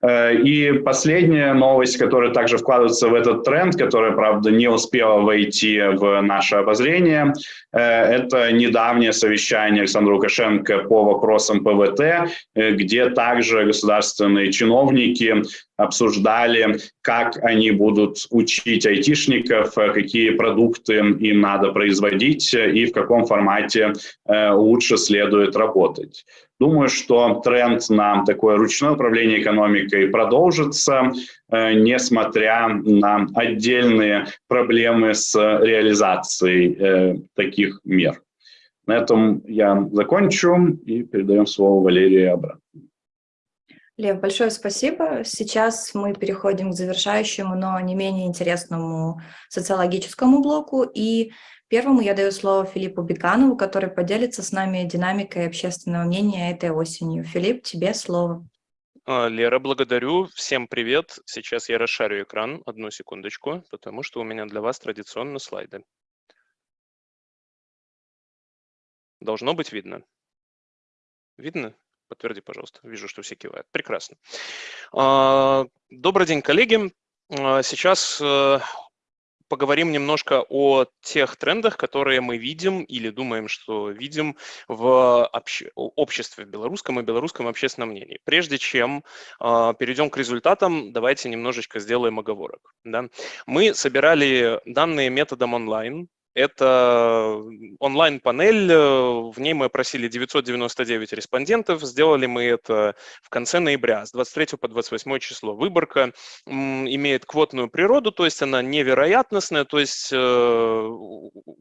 Э, и последняя новость, которая также вкладывается в этот тренд, которая, правда, не успела войти в наше обозрение, э, это недавнее совещание Александра Лукашенко по вопросам ПВТ, э, где также государственные чиновники обсуждали, как они будут учить айтишников, какие продукты им надо производить и в каком формате лучше следует работать. Думаю, что тренд на такое ручное управление экономикой продолжится, э, несмотря на отдельные проблемы с реализацией э, таких мер. На этом я закончу и передаем слово Валерии обратно. Лев, большое спасибо. Сейчас мы переходим к завершающему, но не менее интересному социологическому блоку. И Первому я даю слово Филиппу Беканову, который поделится с нами динамикой общественного мнения этой осенью. Филипп, тебе слово. А, Лера, благодарю. Всем привет. Сейчас я расшарю экран. Одну секундочку, потому что у меня для вас традиционно слайды. Должно быть видно. Видно? Подтверди, пожалуйста. Вижу, что все кивают. Прекрасно. А, добрый день, коллеги. А, сейчас э, поговорим немножко о тех трендах, которые мы видим или думаем, что видим в обще... обществе белорусском и белорусском общественном мнении. Прежде чем э, перейдем к результатам, давайте немножечко сделаем оговорок. Да? Мы собирали данные методом онлайн, это онлайн-панель, э, в ней мы опросили 999 респондентов, сделали мы это в конце ноября, с 23 по 28 число. Выборка имеет квотную природу, то есть она невероятностная, то есть э,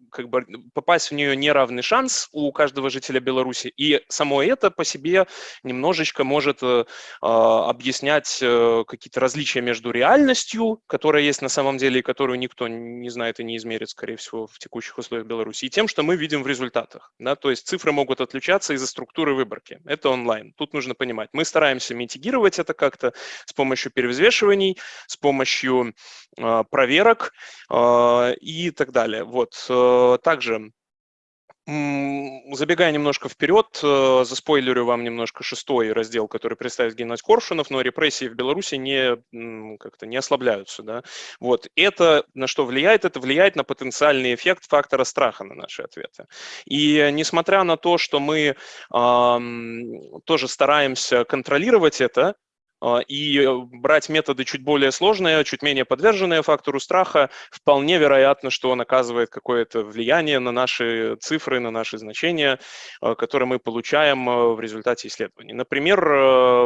как бы попасть в нее неравный шанс у каждого жителя Беларуси, и само это по себе немножечко может э, а, объяснять какие-то различия между реальностью, которая есть на самом деле и которую никто не знает и не измерит, скорее всего, в текущих условиях Беларуси, и тем, что мы видим в результатах. Да? То есть цифры могут отличаться из-за структуры выборки. Это онлайн. Тут нужно понимать. Мы стараемся митигировать это как-то с помощью перевзвешиваний, с помощью э, проверок э, и так далее. Вот. Э, также Забегая немножко вперед, э, заспойлерю вам немножко шестой раздел, который представит Геннадий Коршунов, но репрессии в Беларуси не, как-то не ослабляются. Да? Вот. Это на что влияет? Это влияет на потенциальный эффект фактора страха на наши ответы. И несмотря на то, что мы э, тоже стараемся контролировать это, и э, брать методы чуть более сложные, чуть менее подверженные фактору страха, вполне вероятно, что он оказывает какое-то влияние на наши цифры, на наши значения, а, которые мы получаем а, в результате исследований. Например,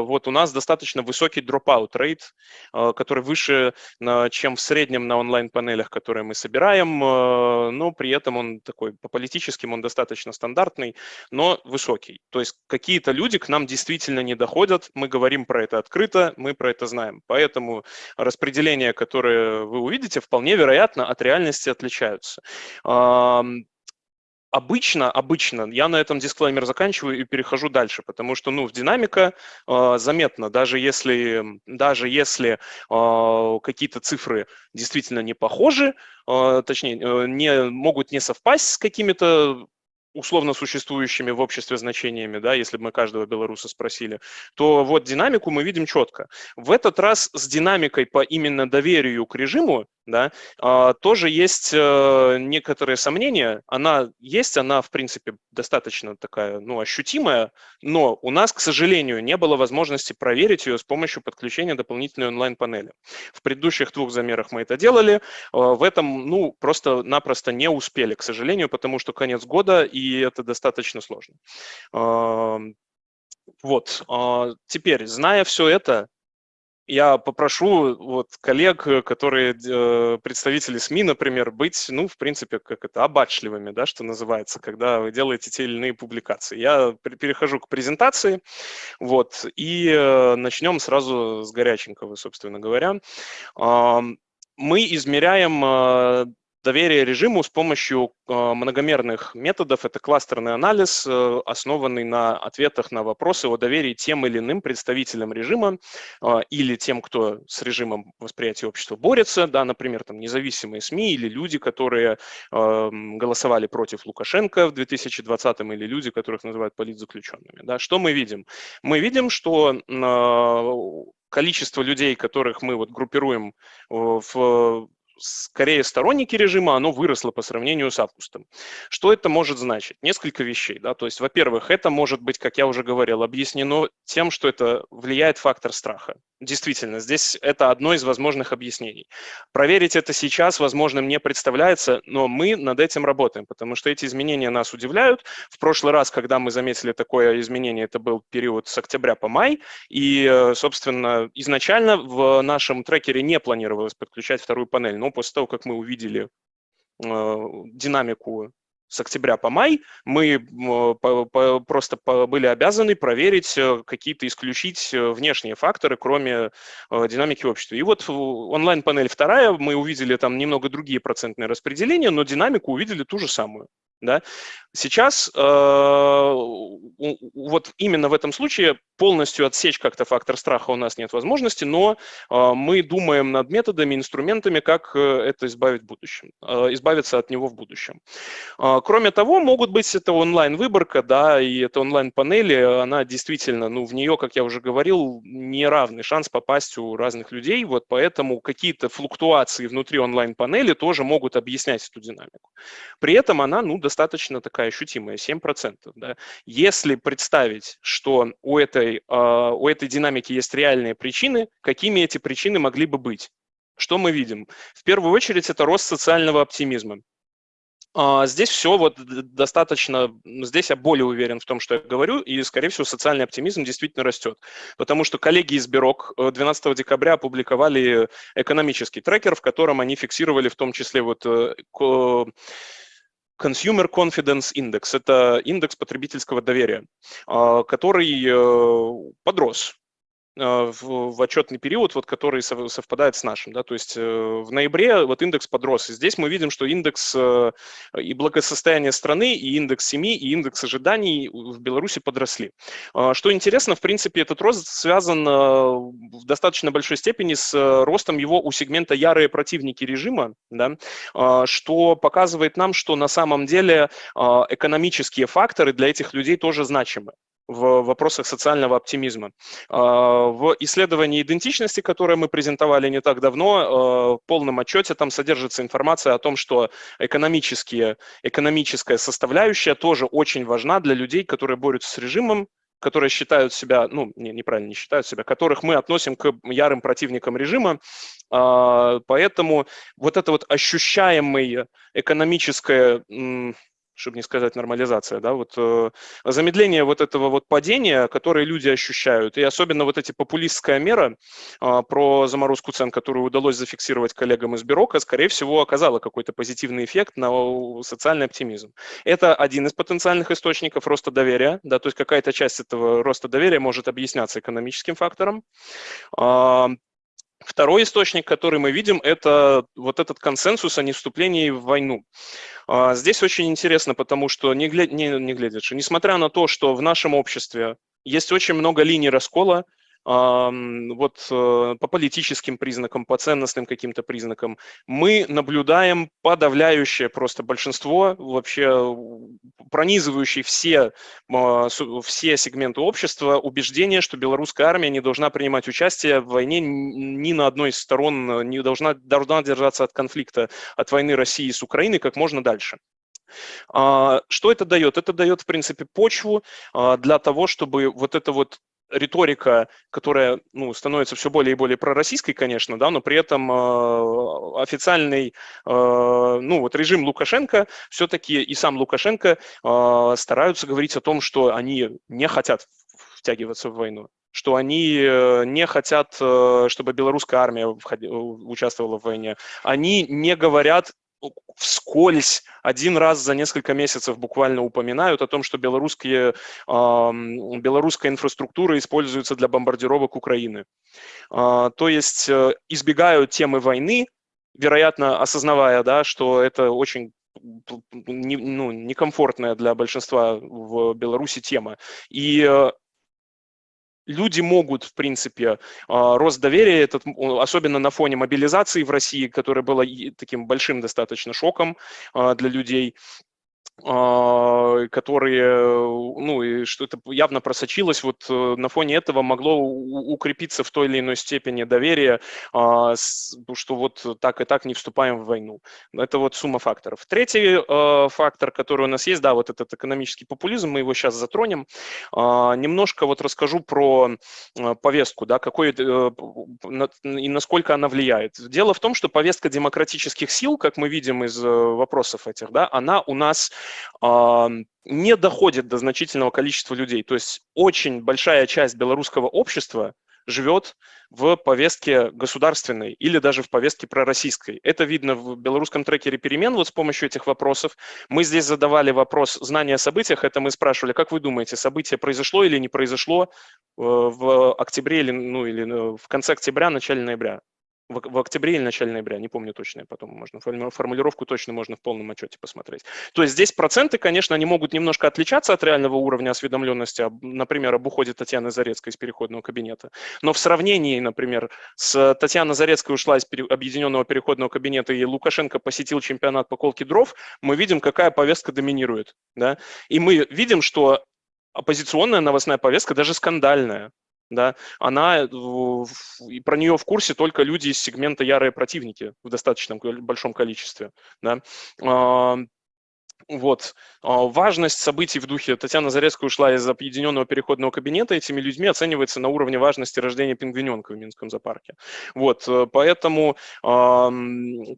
вот у нас достаточно высокий dropout rate, который выше, чем в среднем на онлайн-панелях, которые мы собираем, но при этом он такой, по политическим он достаточно стандартный, но высокий. То есть какие-то люди к нам действительно не доходят, мы говорим про это открыто, открыто, мы про это знаем. Поэтому распределения, которые вы увидите, вполне вероятно от реальности отличаются. Обычно, обычно, я на этом дисклеймер заканчиваю и перехожу дальше, потому что, ну, в динамика э, заметно, даже если, даже если э, какие-то цифры действительно не похожи, э, точнее, э, не, могут не совпасть с какими-то условно существующими в обществе значениями, да, если бы мы каждого белоруса спросили, то вот динамику мы видим четко. В этот раз с динамикой по именно доверию к режиму да, а, тоже есть э, некоторые сомнения. Она есть, она, в принципе, достаточно такая, ну, ощутимая, но у нас, к сожалению, не было возможности проверить ее с помощью подключения дополнительной онлайн-панели. В предыдущих двух замерах мы это делали, а, в этом, ну, просто-напросто не успели, к сожалению, потому что конец года, и это достаточно сложно. Вот, а, теперь, зная все это, я попрошу вот коллег, э, которые э, представители СМИ, например, быть, ну, в принципе, как это, обачливыми, да, что называется, когда вы делаете те или иные публикации. Я перехожу к презентации, вот, и э, начнем сразу с горяченького, собственно говоря. Мы измеряем доверие режиму с помощью э, многомерных методов. Это кластерный анализ, э, основанный на ответах на вопросы о доверии тем или иным представителям режима э, или тем, кто с режимом восприятия общества борется, да, например, там, независимые СМИ или люди, которые голосовали против Лукашенко в 2020 или люди, которых называют политзаключенными. Да. Что мы видим? Мы видим, что количество людей, которых мы вот группируем в скорее сторонники режима, оно выросло по сравнению с августом. Что это может значить? Несколько вещей. Да? То есть, во-первых, это может быть, как я уже говорил, объяснено тем, что это влияет фактор страха. Действительно, здесь это одно из возможных объяснений. Проверить это сейчас возможным не представляется, но мы над этим работаем, потому что эти изменения нас удивляют. В прошлый раз, когда мы заметили такое изменение, это был период с октября по май, и, э, собственно, изначально в нашем трекере не планировалось подключать вторую панель, но после того, как мы увидели э, динамику с октября по май мы по, просто были обязаны проверить э, какие-то, исключить э, внешние факторы, кроме э, динамики общества. И вот онлайн-панель вторая, мы увидели там немного другие процентные распределения, но динамику увидели ту же самую. Да? Сейчас э, вот именно в этом случае полностью отсечь как-то фактор страха у нас нет возможности, но э, мы думаем над методами, инструментами, как э, это избавить в будущем, э, избавиться от него в будущем. Э, кроме того, могут быть это онлайн-выборка, да, и это онлайн-панели, она действительно, ну, в нее, как я уже говорил, неравный шанс попасть у разных людей, вот поэтому какие-то флуктуации внутри онлайн-панели тоже могут объяснять эту динамику. При этом она, ну, достаточно такая такая ощутимая, 7%. Да. Если представить, что у этой, а, у этой динамики есть реальные причины, какими эти причины могли бы быть? Что мы видим? В первую очередь это рост социального оптимизма. А, здесь все вот достаточно, здесь я более уверен в том, что я говорю, и, скорее всего, социальный оптимизм действительно растет. Потому что коллеги из Бирок 12 э, декабря опубликовали экономический трекер, в котором они фиксировали в том числе вот э, Consumer Confidence Index – это индекс потребительского доверия, а, который э, подрос в, в отчетный период, вот, который совпадает с нашим. Да? То есть э, в ноябре вот индекс подрос. И здесь мы видим, что индекс э, и благосостояния страны, и индекс семьи, и индекс ожиданий в Беларуси подросли. А, что интересно, в принципе, этот рост связан э, в достаточно большой степени с ростом его у сегмента ярые противники режима, да? А, что показывает нам, что на самом деле экономические факторы для этих людей тоже значимы в вопросах социального оптимизма. А, в исследовании идентичности, которое мы презентовали не так давно, а, в полном отчете там содержится информация о том, что экономические, экономическая составляющая тоже очень важна для людей, которые борются с режимом, которые считают себя, ну, не, неправильно не считают себя, которых мы относим к ярым противникам режима. А, поэтому вот это вот ощущаемое экономическое чтобы не сказать нормализация, да, вот э, замедление вот этого вот падения, которое люди ощущают, и особенно вот эти популистская мера э, про заморозку цен, которую удалось зафиксировать коллегам из Бюрока, скорее всего, оказала какой-то позитивный эффект на социальный оптимизм. Это один из потенциальных источников роста доверия, да, то есть какая-то часть этого роста доверия может объясняться экономическим фактором. Э, Второй источник, который мы видим, это вот этот консенсус о невступлении в войну. А, здесь очень интересно, потому что, не, не, не глядя, несмотря на то, что в нашем обществе есть очень много линий раскола, вот э, по политическим признакам, по ценностным каким-то признакам, мы наблюдаем подавляющее просто большинство, вообще пронизывающие все, а, все сегменты общества, убеждение, что белорусская армия не должна принимать участие в войне ни на одной из сторон, не должна, должна держаться от конфликта, от войны России с Украиной как можно дальше. А, что это дает? Это дает, в принципе, почву а, для того, чтобы вот это вот риторика, которая ну, становится все более и более пророссийской, конечно, да, но при этом э, официальный э, ну, вот режим Лукашенко все-таки и сам Лукашенко э, стараются говорить о том, что они не хотят втягиваться в войну что они э, не хотят, э, чтобы белорусская армия участвовала в войне. Они не говорят вскользь один раз за несколько месяцев буквально упоминают о том, что белорусские, э, белорусская инфраструктура используется для бомбардировок Украины. Э, то есть э, избегают темы войны, вероятно, осознавая, да, что это очень не, ну, некомфортная для большинства в Беларуси тема. И э, люди могут, в принципе, а, рост доверия, этот, особенно на фоне мобилизации в России, которая была таким большим достаточно шоком а, для людей, которые, ну, и что это явно просочилось, вот э, на фоне этого могло укрепиться в той или иной степени доверие, а, что вот так и так не вступаем в войну. Это вот сумма факторов. Третий а, фактор, который у нас есть, да, вот этот экономический популизм, мы его сейчас затронем. Немножко вот расскажу про повестку, да, какой э, и насколько она влияет. Дело в том, что повестка демократических сил, как мы видим из э, вопросов этих, да, она у нас не доходит до значительного количества людей. То есть очень большая часть белорусского общества живет в повестке государственной или даже в повестке пророссийской. Это видно в белорусском трекере перемен вот с помощью этих вопросов. Мы здесь задавали вопрос знания о событиях, это мы спрашивали, как вы думаете, событие произошло или не произошло э, в октябре или, ну, или э, в конце октября, начале ноября? В, в октябре или начале ноября, не помню точно, потом можно формулировку точно можно в полном отчете посмотреть. То есть здесь проценты, конечно, они могут немножко отличаться от реального уровня осведомленности, например, об уходе Татьяны Зарецкой из переходного кабинета. Но в сравнении, например, с Татьяной Зарецкой ушла из объединенного переходного кабинета и Лукашенко посетил чемпионат по колке дров, мы видим, какая повестка доминирует. Да? И мы видим, что оппозиционная новостная повестка, даже скандальная, да, она, и про нее в курсе только люди из сегмента ярые противники в достаточном большом количестве, да. Вот. А, важность событий в духе Татьяна Зарецкая ушла из объединенного переходного кабинета, этими людьми оценивается на уровне важности рождения пингвиненка в Минском зоопарке. Вот. Поэтому э,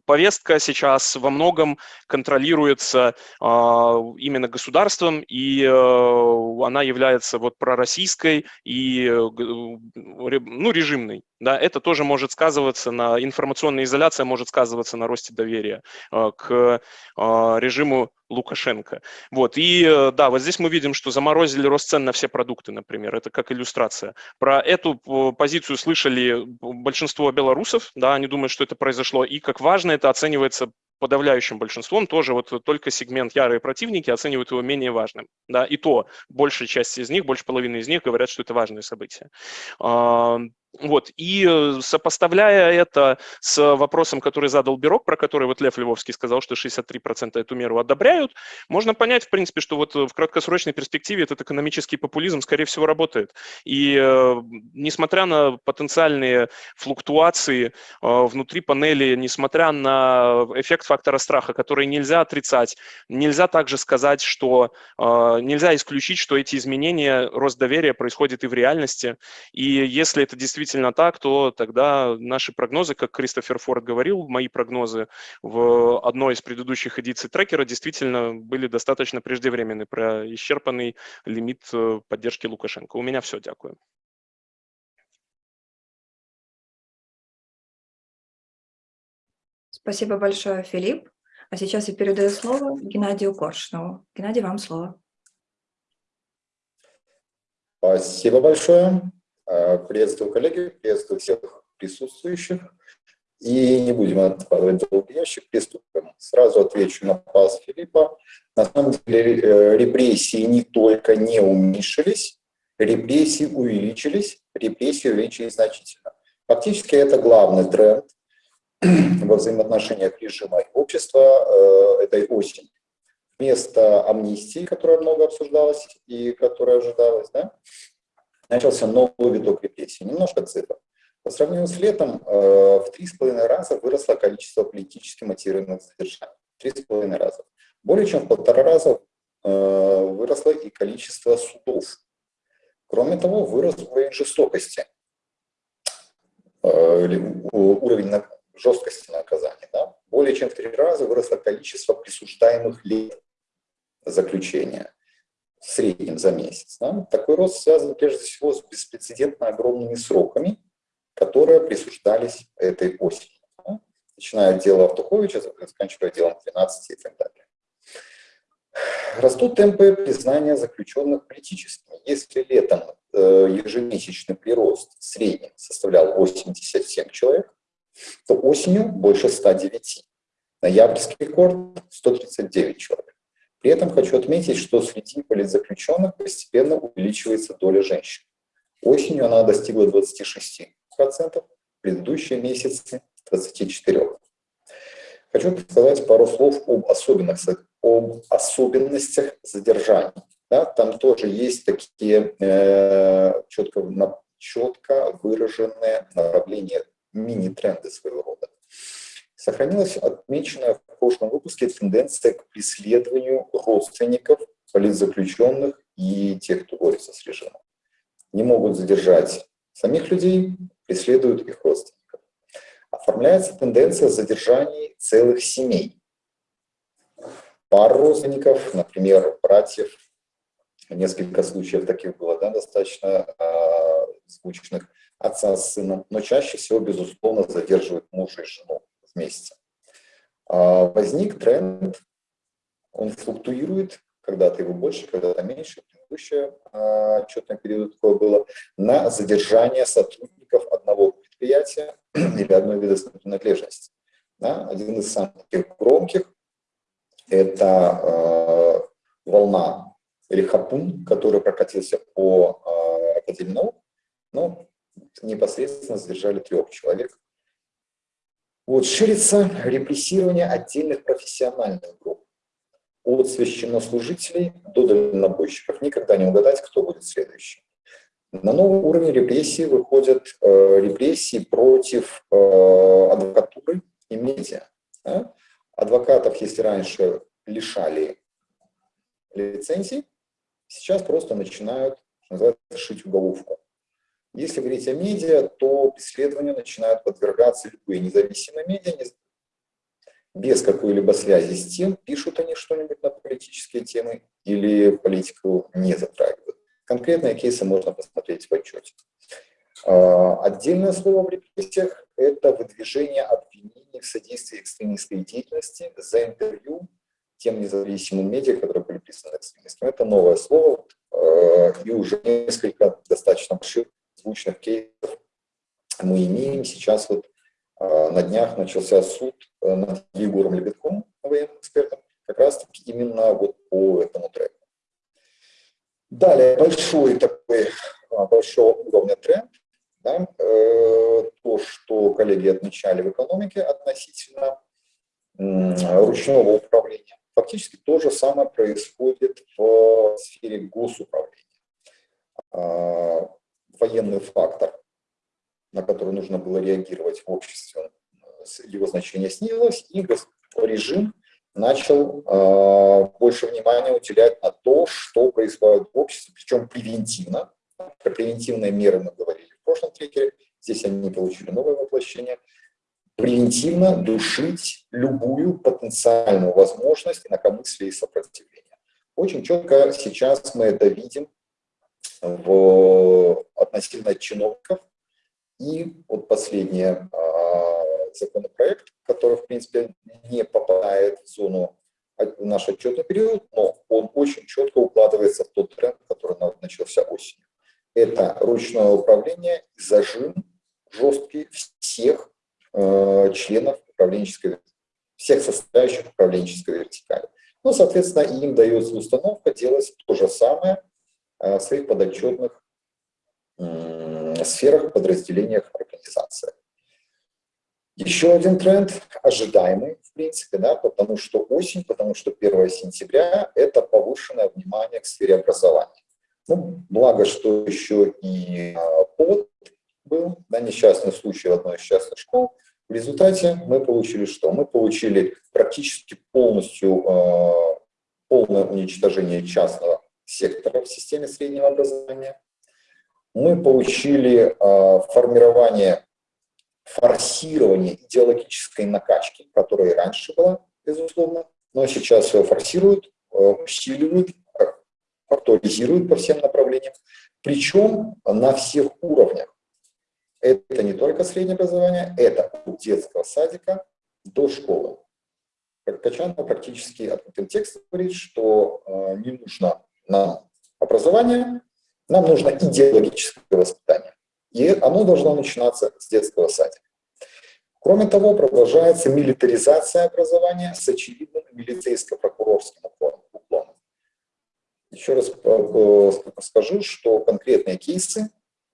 повестка сейчас во многом контролируется э, именно государством, и э, она является вот пророссийской и э, ну, режимной. Да, это тоже может сказываться на информационная изоляция, может сказываться на росте доверия э, к э, режиму Лукашенко. Вот. И э, да, вот здесь мы видим, что заморозили рост цен на все продукты, например. Это как иллюстрация. Про эту позицию слышали большинство белорусов, да, они думают, что это произошло. И как важно это оценивается подавляющим большинством тоже вот только сегмент ярые противники оценивают его менее важным. Да, и то большая часть из них, больше половины из них говорят, что это важное событие. Вот, и э, сопоставляя это с вопросом, который задал Бирок, про который вот Лев Львовский сказал, что 63% эту меру одобряют, можно понять, в принципе, что вот в краткосрочной перспективе этот экономический популизм, скорее всего, работает. И э, несмотря на потенциальные флуктуации э, внутри панели, несмотря на эффект фактора страха, который нельзя отрицать, нельзя также сказать, что нельзя исключить, что эти изменения, рост доверия происходит и в реальности. И если это действительно действительно так, то тогда наши прогнозы, как Кристофер Форд говорил, мои прогнозы в одной из предыдущих эдиций трекера действительно были достаточно преждевременны про исчерпанный лимит э, поддержки Лукашенко. У меня все, дякую. Спасибо большое, Филипп. А сейчас я передаю слово Геннадию Коршнову. Геннадий, вам слово. Спасибо большое. Э, приветствую коллеги, приветствую всех присутствующих. И не будем откладывать долгий ящик, приступим. Сразу отвечу на пас Филиппа. На самом деле э, репрессии не только не уменьшились, репрессии увеличились, репрессии увеличились значительно. Фактически это главный тренд [clears throat] во взаимоотношениях режима и общества э, этой осени. Вместо амнистии, которая много обсуждалась и которая ожидалась, да, начался новый виток репрессий. Немножко цифр. По сравнению с летом э, в три с половиной раза выросло количество политически мотивированных задержаний. Три с половиной раза. Более чем в полтора раза э, выросло и количество судов. Кроме того, вырос уровень жестокости, э, уровень жесткости наказания. Да? Более чем в три раза выросло количество присуждаемых лет заключения в среднем за месяц. Да? Такой рост связан прежде всего с беспрецедентно огромными сроками, которые присуждались этой осенью. Да? Начиная от дела Автуховича, заканчивая делом 13 и так далее. Растут темпы признания заключенных политическими. Если летом э, ежемесячный прирост в среднем составлял 87 человек, то осенью больше 109. Ноябрьский рекорд 139 человек. При этом хочу отметить, что среди политзаключенных постепенно увеличивается доля женщин. Осенью она достигла 26%, в предыдущие месяцы – 24%. Хочу сказать пару слов об особенностях, об особенностях задержаний. Да, там тоже есть такие э, четко, четко выраженные направления, мини-тренды своего рода. Сохранилась отмеченная в прошлом выпуске тенденция к преследованию родственников, политзаключенных и тех, кто борется с режимом. Не могут задержать самих людей, преследуют их родственников. Оформляется тенденция задержаний целых семей. Пар родственников, например, братьев, несколько случаев таких было да, достаточно э, звучных, отца с сыном, но чаще всего, безусловно, задерживают мужа и жену вместе. А возник тренд, он флуктуирует, когда-то его больше, когда-то меньше, предыдущее отчетное период такое было, на задержание сотрудников одного предприятия [clears throat] или одной ведомственной принадлежности. Да? Один из самых громких – это э, волна или хапун, который прокатился по э, Академии наук, но непосредственно задержали трех человек. Вот, ширится репрессирование отдельных профессиональных групп, от священнослужителей до дальнобойщиков. Никогда не угадать, кто будет следующий. На новый уровень репрессий выходят э, репрессии против э, адвокатуры и медиа. Да? Адвокатов, если раньше лишали лицензий, сейчас просто начинают, что называется, шить уголовку. Если говорить о медиа, то преследованию начинают подвергаться любые независимые медиа, без какой-либо связи с тем, пишут они что-нибудь на политические темы или политику не затрагивают. Конкретные кейсы можно посмотреть в отчете. А, отдельное слово в репрессиях – это выдвижение обвинений в содействии экстремистской деятельности за интервью тем независимым медиа, которые были присланы экстремистам. Это новое слово, а, и уже несколько достаточно больших звучных кейсов мы имеем. Сейчас вот а, на днях начался суд э, над Егором Лебедком, военным экспертом, как раз таки именно вот по этому треку. Далее, большой такой, а, большого уровня тренд, да, э, то, что коллеги отмечали в экономике относительно ручного управления. Фактически то же самое происходит в сфере госуправления. Военный фактор на который нужно было реагировать в обществе, его значение снизилось, и режим начал э, больше внимания уделять на то, что происходит в обществе, причем превентивно. Про превентивные меры мы говорили в прошлом трекере, здесь они получили новое воплощение. Превентивно душить любую потенциальную возможность инакомыслия и сопротивления. Очень четко сейчас мы это видим в, относительно чиновников, и вот последний а, законопроект, который, в принципе, не попадает в зону в наш отчетный период, но он очень четко укладывается в тот тренд, который начался осенью. Это ручное управление зажим жесткий всех э, членов управленческой всех составляющих управленческой вертикали. Ну, соответственно, им дается установка делать то же самое э, в своих подотчетных сферах, подразделениях организации. Еще один тренд, ожидаемый, в принципе, да, потому что осень, потому что 1 сентября – это повышенное внимание к сфере образования. Ну, благо, что еще и а, повод был, да, несчастный случай в одной из частных школ. В результате мы получили что? Мы получили практически полностью э, полное уничтожение частного сектора в системе среднего образования мы получили э, формирование, форсирование идеологической накачки, которая раньше была, безусловно, но сейчас ее форсируют, э, усиливают, актуализируют по всем направлениям, причем на всех уровнях. Это не только среднее образование, это от детского садика до школы. Качанова практически открытым текстом говорит, что э, не нужно нам образование, нам нужно идеологическое воспитание. И оно должно начинаться с детского садика. Кроме того, продолжается милитаризация образования с очевидным милицейско-прокурорским уклоном. Еще раз э, скажу, что конкретные кейсы,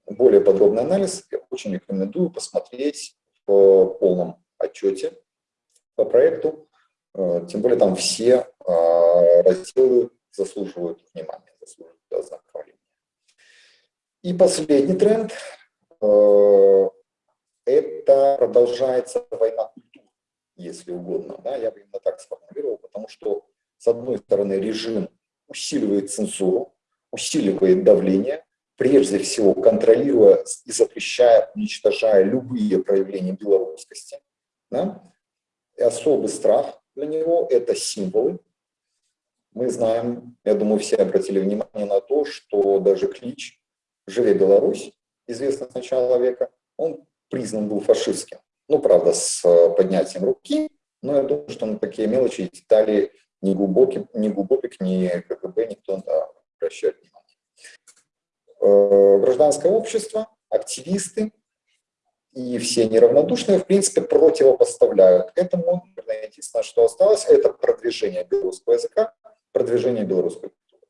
более подробный анализ, я очень рекомендую посмотреть в полном отчете по проекту. Э, тем более там все э, разделы заслуживают внимания, заслуживают ознакомления. И последний тренд э, – это продолжается война культур, если угодно. Да, я бы именно так сформулировал, потому что, с одной стороны, режим усиливает цензуру, усиливает давление, прежде всего контролируя и запрещая, уничтожая любые проявления белорусскости. Да? И особый страх для него – это символы. Мы знаем, я думаю, все обратили внимание на то, что даже клич «Живе Беларусь», известный с начала века, он признан был фашистским. Ну, правда, с э, поднятием руки, но я думаю, что на такие мелочи и детали ни глубокий, ни глубоких, ни КГБ никто да, обращает внимание. Э, гражданское общество, активисты и все неравнодушные, в принципе, противопоставляют этому. Единственное, что осталось, это продвижение белорусского языка, продвижение белорусской культуры.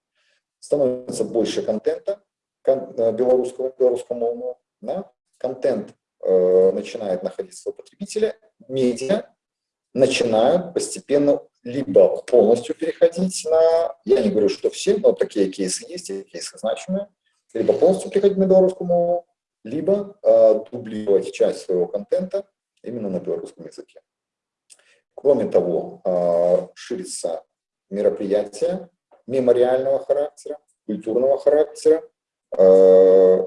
Становится больше контента э, белорусского, белорусскому да? контент э, начинает находиться у потребителя, медиа начинают постепенно либо полностью переходить на, я не говорю, что все, но такие кейсы есть, и кейсы значимые, либо полностью переходить на белорусскую мову, либо э, дублировать часть своего контента именно на белорусском языке. Кроме того, э, ширится мероприятия мемориального характера, культурного характера. Э,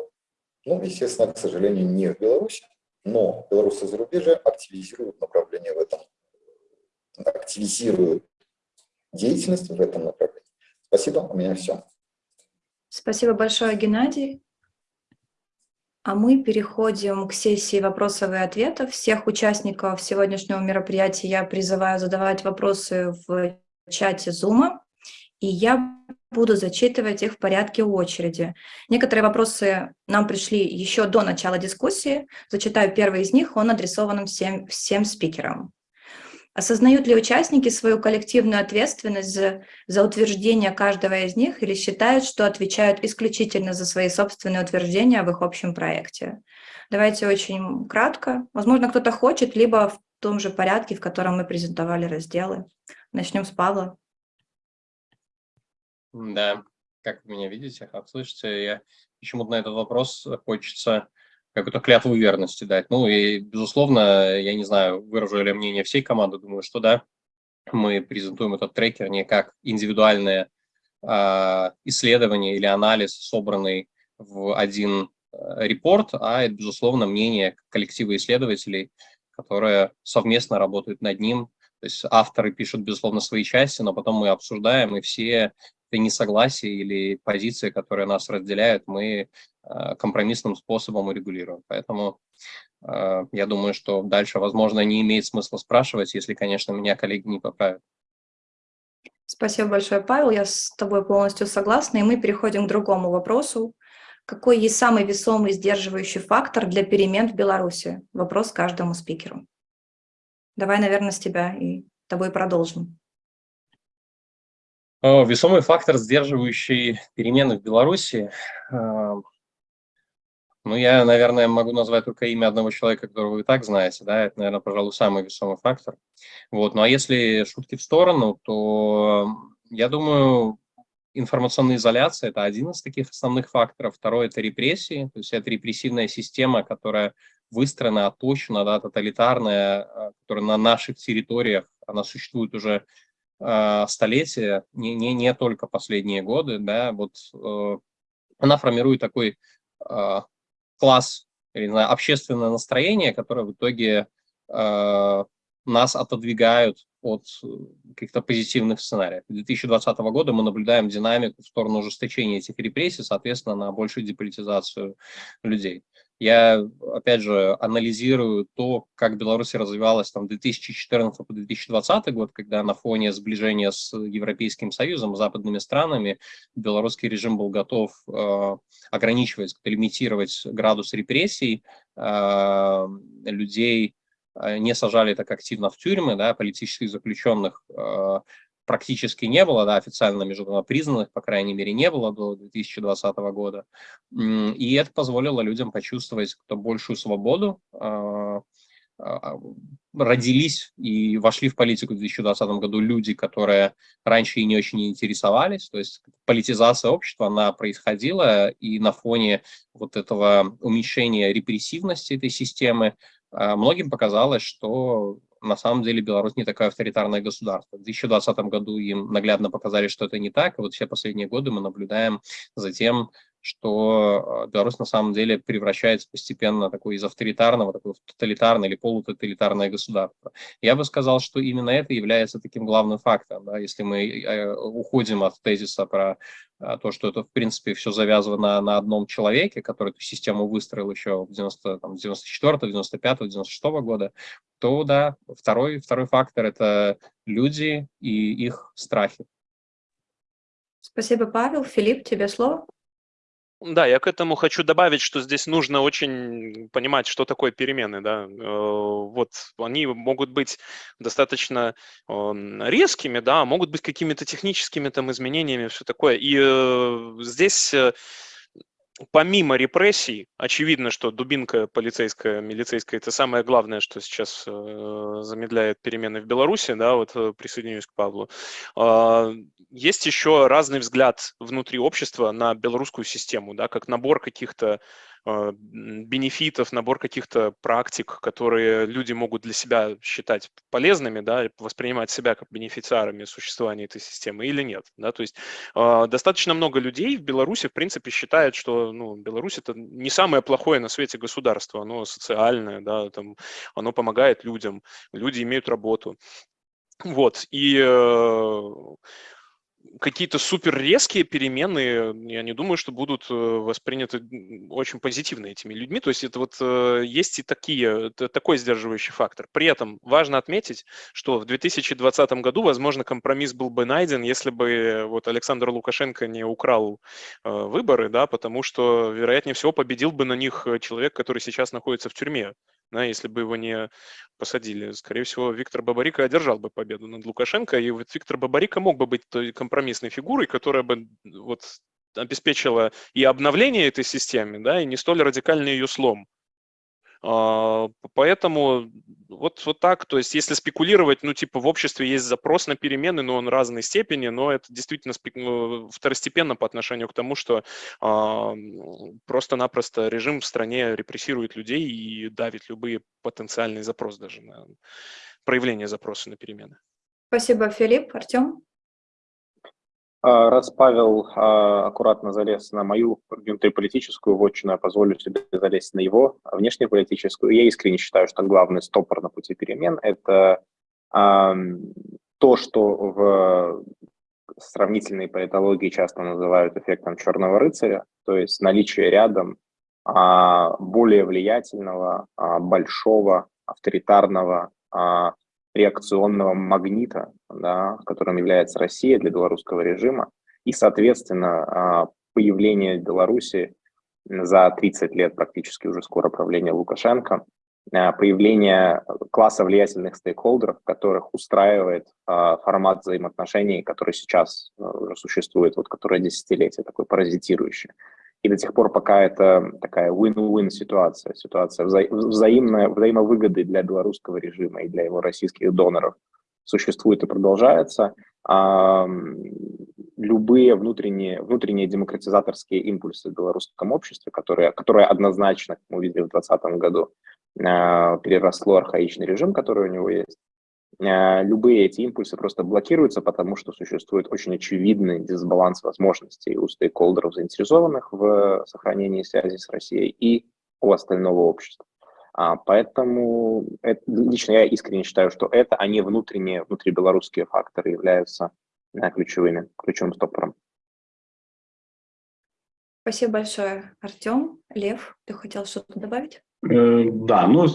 ну, естественно, к сожалению, не в Беларуси, но белорусы зарубежья активизируют направление в этом, активизируют деятельность в этом направлении. Спасибо, у меня все. Спасибо большое, Геннадий. А мы переходим к сессии вопросов и ответов. Всех участников сегодняшнего мероприятия я призываю задавать вопросы в чате Zoom, и я буду зачитывать их в порядке очереди. Некоторые вопросы нам пришли еще до начала дискуссии. Зачитаю первый из них, он адресован всем, всем спикерам. Осознают ли участники свою коллективную ответственность за, за утверждение каждого из них или считают, что отвечают исключительно за свои собственные утверждения в их общем проекте? Давайте очень кратко. Возможно, кто-то хочет, либо в том же порядке, в котором мы презентовали разделы. Начнем с Павла. Да, как вы меня видите, как слышите, я почему-то на этот вопрос хочется какую-то клятву верности дать. Ну и, безусловно, я не знаю, выражу ли мнение всей команды, думаю, что да, мы презентуем этот трекер не как индивидуальное э, исследование или анализ, собранный в один э, репорт, а это, безусловно, мнение коллектива исследователей, которые совместно работают над ним. То есть авторы пишут, безусловно, свои части, но потом мы обсуждаем, и все несогласия или позиции, которые нас разделяют, мы Э, компромиссным способом урегулируем. Поэтому э, я думаю, что дальше, возможно, не имеет смысла спрашивать, если, конечно, меня коллеги не поправят. Спасибо большое, Павел. Я с тобой полностью согласна. И мы переходим к другому вопросу. Какой есть самый весомый сдерживающий фактор для перемен в Беларуси? Вопрос каждому спикеру. Давай, наверное, с тебя и тобой продолжим. Весомый фактор, сдерживающий перемены в Беларуси, э, ну, я, наверное, могу назвать только имя одного человека, которого вы и так знаете, да, это, наверное, пожалуй, самый весомый фактор. Вот, ну, а если шутки в сторону, то, я думаю, информационная изоляция – это один из таких основных факторов. Второй – это репрессии, то есть это репрессивная система, которая выстроена, оточена, да, тоталитарная, а, которая на наших территориях, она существует уже э, столетия, не, не, не только последние годы, да, вот э, она формирует такой э, класс, или, знаю, общественное настроение, которое в итоге э, нас отодвигают от э, каких-то позитивных сценариев. С 2020 года мы наблюдаем динамику в сторону ужесточения этих репрессий, соответственно, на большую деполитизацию людей. Я, опять же, анализирую то, как Беларусь развивалась там 2014 по 2020 год, когда на фоне сближения с Европейским Союзом, западными странами, белорусский режим был готов э, ограничивать, лимитировать градус репрессий, э, людей э, не сажали так активно в тюрьмы, да, политических заключенных э, практически не было, да, официально международно признанных, по крайней мере, не было до 2020 года. И это позволило людям почувствовать кто большую свободу, а, а, родились и вошли в политику в 2020 году люди, которые раньше и не очень интересовались, то есть политизация общества, она происходила, и на фоне вот этого уменьшения репрессивности этой системы а, многим показалось, что на самом деле Беларусь не такое авторитарное государство. В 2020 году им наглядно показали, что это не так, и вот все последние годы мы наблюдаем за тем, что э, Беларусь на самом деле превращается постепенно такой из авторитарного, такой в тоталитарное или полутоталитарное государство. Я бы сказал, что именно это является таким главным фактором. Да, если мы э, уходим от тезиса про э, то, что это, в принципе, все завязано на, одном человеке, который эту систему выстроил еще в 90, там, 94, 95, 96 года, то да, второй, второй фактор – это люди и их страхи. Спасибо, Павел. Филипп, тебе слово. Да, я к этому хочу добавить, что здесь нужно очень понимать, что такое перемены. Да? Э, вот они могут быть достаточно эм, резкими, да, могут быть какими-то техническими там изменениями, все такое. И э, здесь э, помимо репрессий, очевидно, что дубинка полицейская, милицейская – это самое главное, что сейчас э, замедляет перемены в Беларуси, да, вот э, присоединюсь к Павлу. Э, есть еще разный взгляд внутри общества на белорусскую систему, да, как набор каких-то а, бенефитов, набор каких-то практик, которые люди могут для себя считать полезными, да, воспринимать себя как бенефициарами существования этой системы или нет, да, то есть э, достаточно много людей в Беларуси, в принципе, считают, что, ну, Беларусь это не самое плохое на свете государство, оно социальное, да, там, оно помогает людям, люди имеют работу, вот, и э, какие-то супер резкие перемены, я не думаю, что будут э, восприняты очень позитивно этими людьми. То есть это вот э, есть и такие, такой сдерживающий фактор. При этом важно отметить, что в 2020 году, возможно, компромисс был бы найден, если бы вот Александр Лукашенко не украл э, выборы, да, потому что, вероятнее всего, победил бы на них человек, который сейчас находится в тюрьме да, если бы его не посадили. Скорее всего, Виктор Бабарика одержал бы победу над Лукашенко, и вот Виктор Бабарика мог бы быть той компромиссной фигурой, которая бы вот обеспечила и обновление этой системы, да, и не столь радикальный ее слом. А, поэтому вот, вот так, то есть если спекулировать, ну типа в обществе есть запрос на перемены, но он разной степени, но это действительно ну, второстепенно по отношению к тому, что а, просто-напросто режим в стране репрессирует людей и давит любые потенциальные запросы даже на проявление запроса на перемены. Спасибо, Филипп. Артем? А, раз Павел а, аккуратно залез на мою внутриполитическую вотчину, я позволю себе залезть на его внешнеполитическую. Я искренне считаю, что главный стопор на пути перемен – это а, то, что в сравнительной политологии часто называют эффектом черного рыцаря, то есть наличие рядом более влиятельного, большого, авторитарного, реакционного магнита, да, которым является Россия для белорусского режима, и, соответственно, а, появление Беларуси за 30 лет практически уже скоро правления Лукашенко, а, появление класса влиятельных стейкхолдеров, которых устраивает а, формат взаимоотношений, который сейчас уже существует, вот которое десятилетие, такой паразитирующий. И до тех пор, пока это такая win-win ситуация, ситуация вза взаимной, взаимовыгоды для белорусского режима и для его российских доноров существует и продолжается, а, любые внутренние, внутренние демократизаторские импульсы в белорусском обществе, которые, которые однозначно, как мы увидели в 2020 году, а, переросло архаичный режим, который у него есть, любые эти импульсы просто блокируются, потому что существует очень очевидный дисбаланс возможностей у стейкхолдеров, заинтересованных в сохранении связи с Россией, и у остального общества. А, поэтому это, лично я искренне считаю, что это, а не внутренние, внутрибелорусские факторы являются да, ключевыми, ключевым стопором. Спасибо большое, Артем. Лев, ты хотел что-то добавить? Э, да, ну,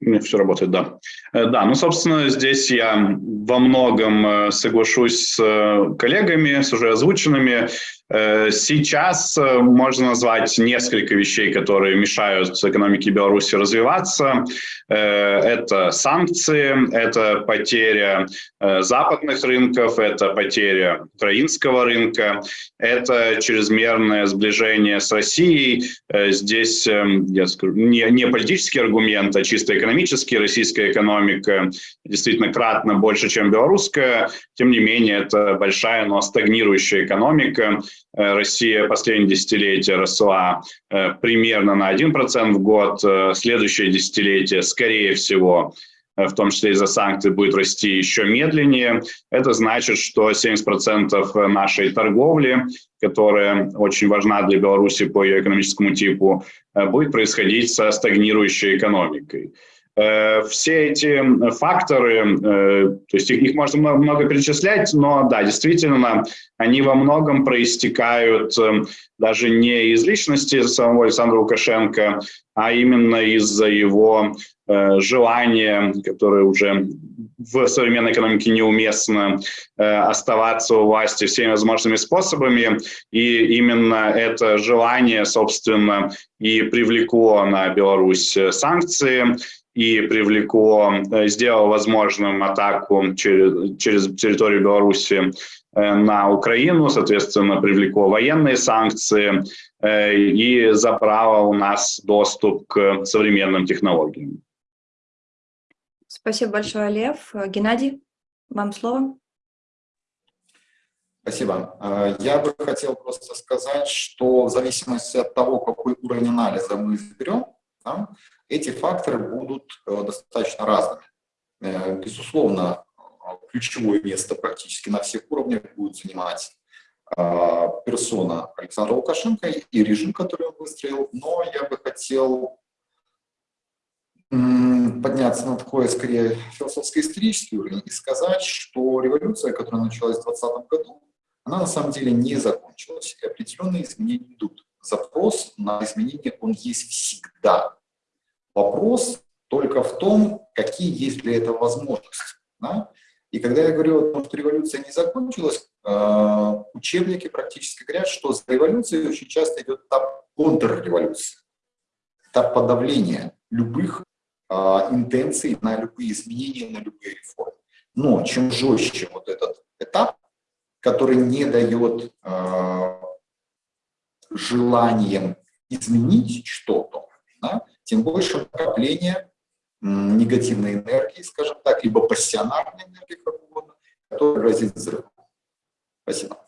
все работает, да. Э, да, ну, собственно, здесь я во многом э, соглашусь с э, коллегами, с уже озвученными. Сейчас можно назвать несколько вещей, которые мешают экономике Беларуси развиваться. Это санкции, это потеря западных рынков, это потеря украинского рынка, это чрезмерное сближение с Россией. Здесь, я скажу, не, не политический аргумент, а чисто экономический экономически. Российская экономика действительно кратно больше, чем белорусская. Тем не менее, это большая, но стагнирующая экономика. Э, Россия последние десятилетия росла э, примерно на 1% в год. Э, следующее десятилетие, скорее всего, в том числе из-за санкций, будет расти еще медленнее. Это значит, что 70% нашей торговли, которая очень важна для Беларуси по ее экономическому типу, будет происходить со стагнирующей экономикой. Э, все эти факторы, э, то есть их, можно много, перечислять, но да, действительно, они во многом проистекают э, даже не из личности самого Александра Лукашенко, а именно из-за его желания, которое уже в современной экономике неуместно оставаться у власти всеми возможными способами, и именно это желание, собственно, и привлекло на Беларусь санкции, и привлекло, сделало возможным атаку через, через территорию Беларуси на Украину, соответственно, привлекло военные санкции и забрало у нас доступ к современным технологиям. Спасибо большое, Лев. Геннадий, вам слово. Спасибо. Я бы хотел просто сказать, что в зависимости от того, какой уровень анализа мы изберем, да, эти факторы будут достаточно разными. Безусловно, ключевое место практически на всех уровнях будет занимать персона Александра Лукашенко и режим, который он выстроил, но я бы хотел подняться на такой, скорее, философско-исторический уровень и сказать, что революция, которая началась в 2020 году, она на самом деле не закончилась, и определенные изменения идут. Запрос на изменения, он есть всегда. Вопрос только в том, какие есть для этого возможности. Да? И когда я говорю о том, что революция не закончилась, э, учебники практически говорят, что за революцией очень часто идет этап контрреволюции, этап подавления любых а, интенций на любые изменения, на любые реформы. Но чем жестче вот этот этап, который не дает э, желанием изменить что-то, да, тем больше накопление негативной энергии, скажем так, либо пассионарной энергии, как угодно, которая грозит взрывом. Спасибо.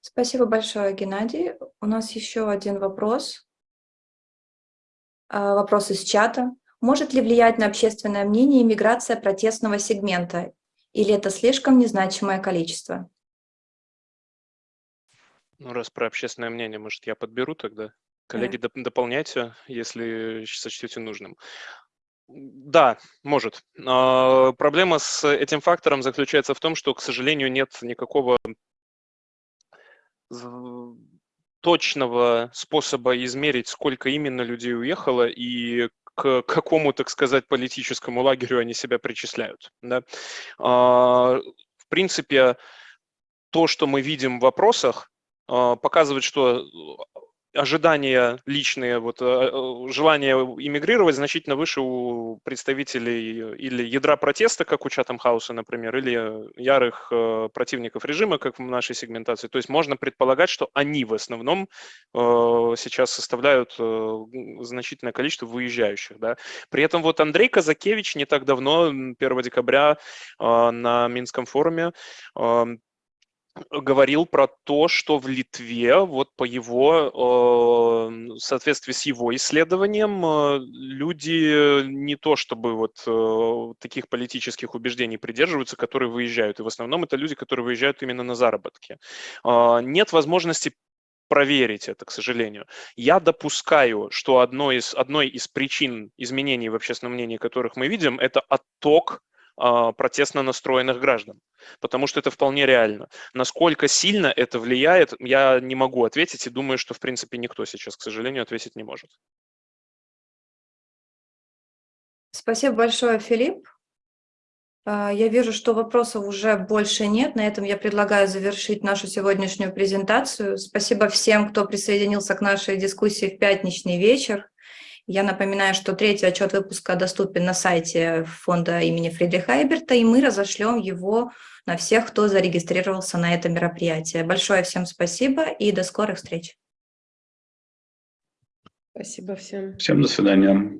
Спасибо большое, Геннадий. У нас еще один вопрос. А, вопрос из чата. Может ли влиять на общественное мнение миграция протестного сегмента? Или это слишком незначимое количество? Ну, раз про общественное мнение, может, я подберу тогда? Коллеги, доп дополняйте, если сочтете нужным. Да, может. Но проблема с этим фактором заключается в том, что, к сожалению, нет никакого точного способа измерить, сколько именно людей уехало и к какому, так сказать, политическому лагерю они себя причисляют. Да? А, в принципе, то, что мы видим в вопросах, а, показывает, что ожидания личные, вот, э, э, желание иммигрировать значительно выше у представителей или ядра протеста, как у Чатам Хауса, например, или ярых э, противников режима, как в нашей сегментации. То есть можно предполагать, что они в основном сейчас составляют значительное количество выезжающих. Да. При этом вот Андрей Казакевич не так давно, 1 декабря, на Минском форуме говорил про то, что в Литве, вот по его, в соответствии с его исследованием, э, люди не то чтобы вот э, таких политических убеждений придерживаются, которые выезжают. И в основном это люди, которые выезжают именно на заработки. А, нет возможности проверить это, к сожалению. Я допускаю, что одной из, одной из причин изменений в общественном мнении, которых мы видим, это отток протестно настроенных граждан, потому что это вполне реально. Насколько сильно это влияет, я не могу ответить и думаю, что в принципе никто сейчас, к сожалению, ответить не может. Спасибо большое, Филипп. А, я вижу, что вопросов уже больше нет. На этом я предлагаю завершить нашу сегодняшнюю презентацию. Спасибо всем, кто присоединился к нашей дискуссии в пятничный вечер. Я напоминаю, что третий отчет выпуска доступен на сайте фонда имени Фридриха Эйберта, и мы разошлем его на всех, кто зарегистрировался на это мероприятие. Большое всем спасибо и до скорых встреч. Спасибо всем. Всем до свидания.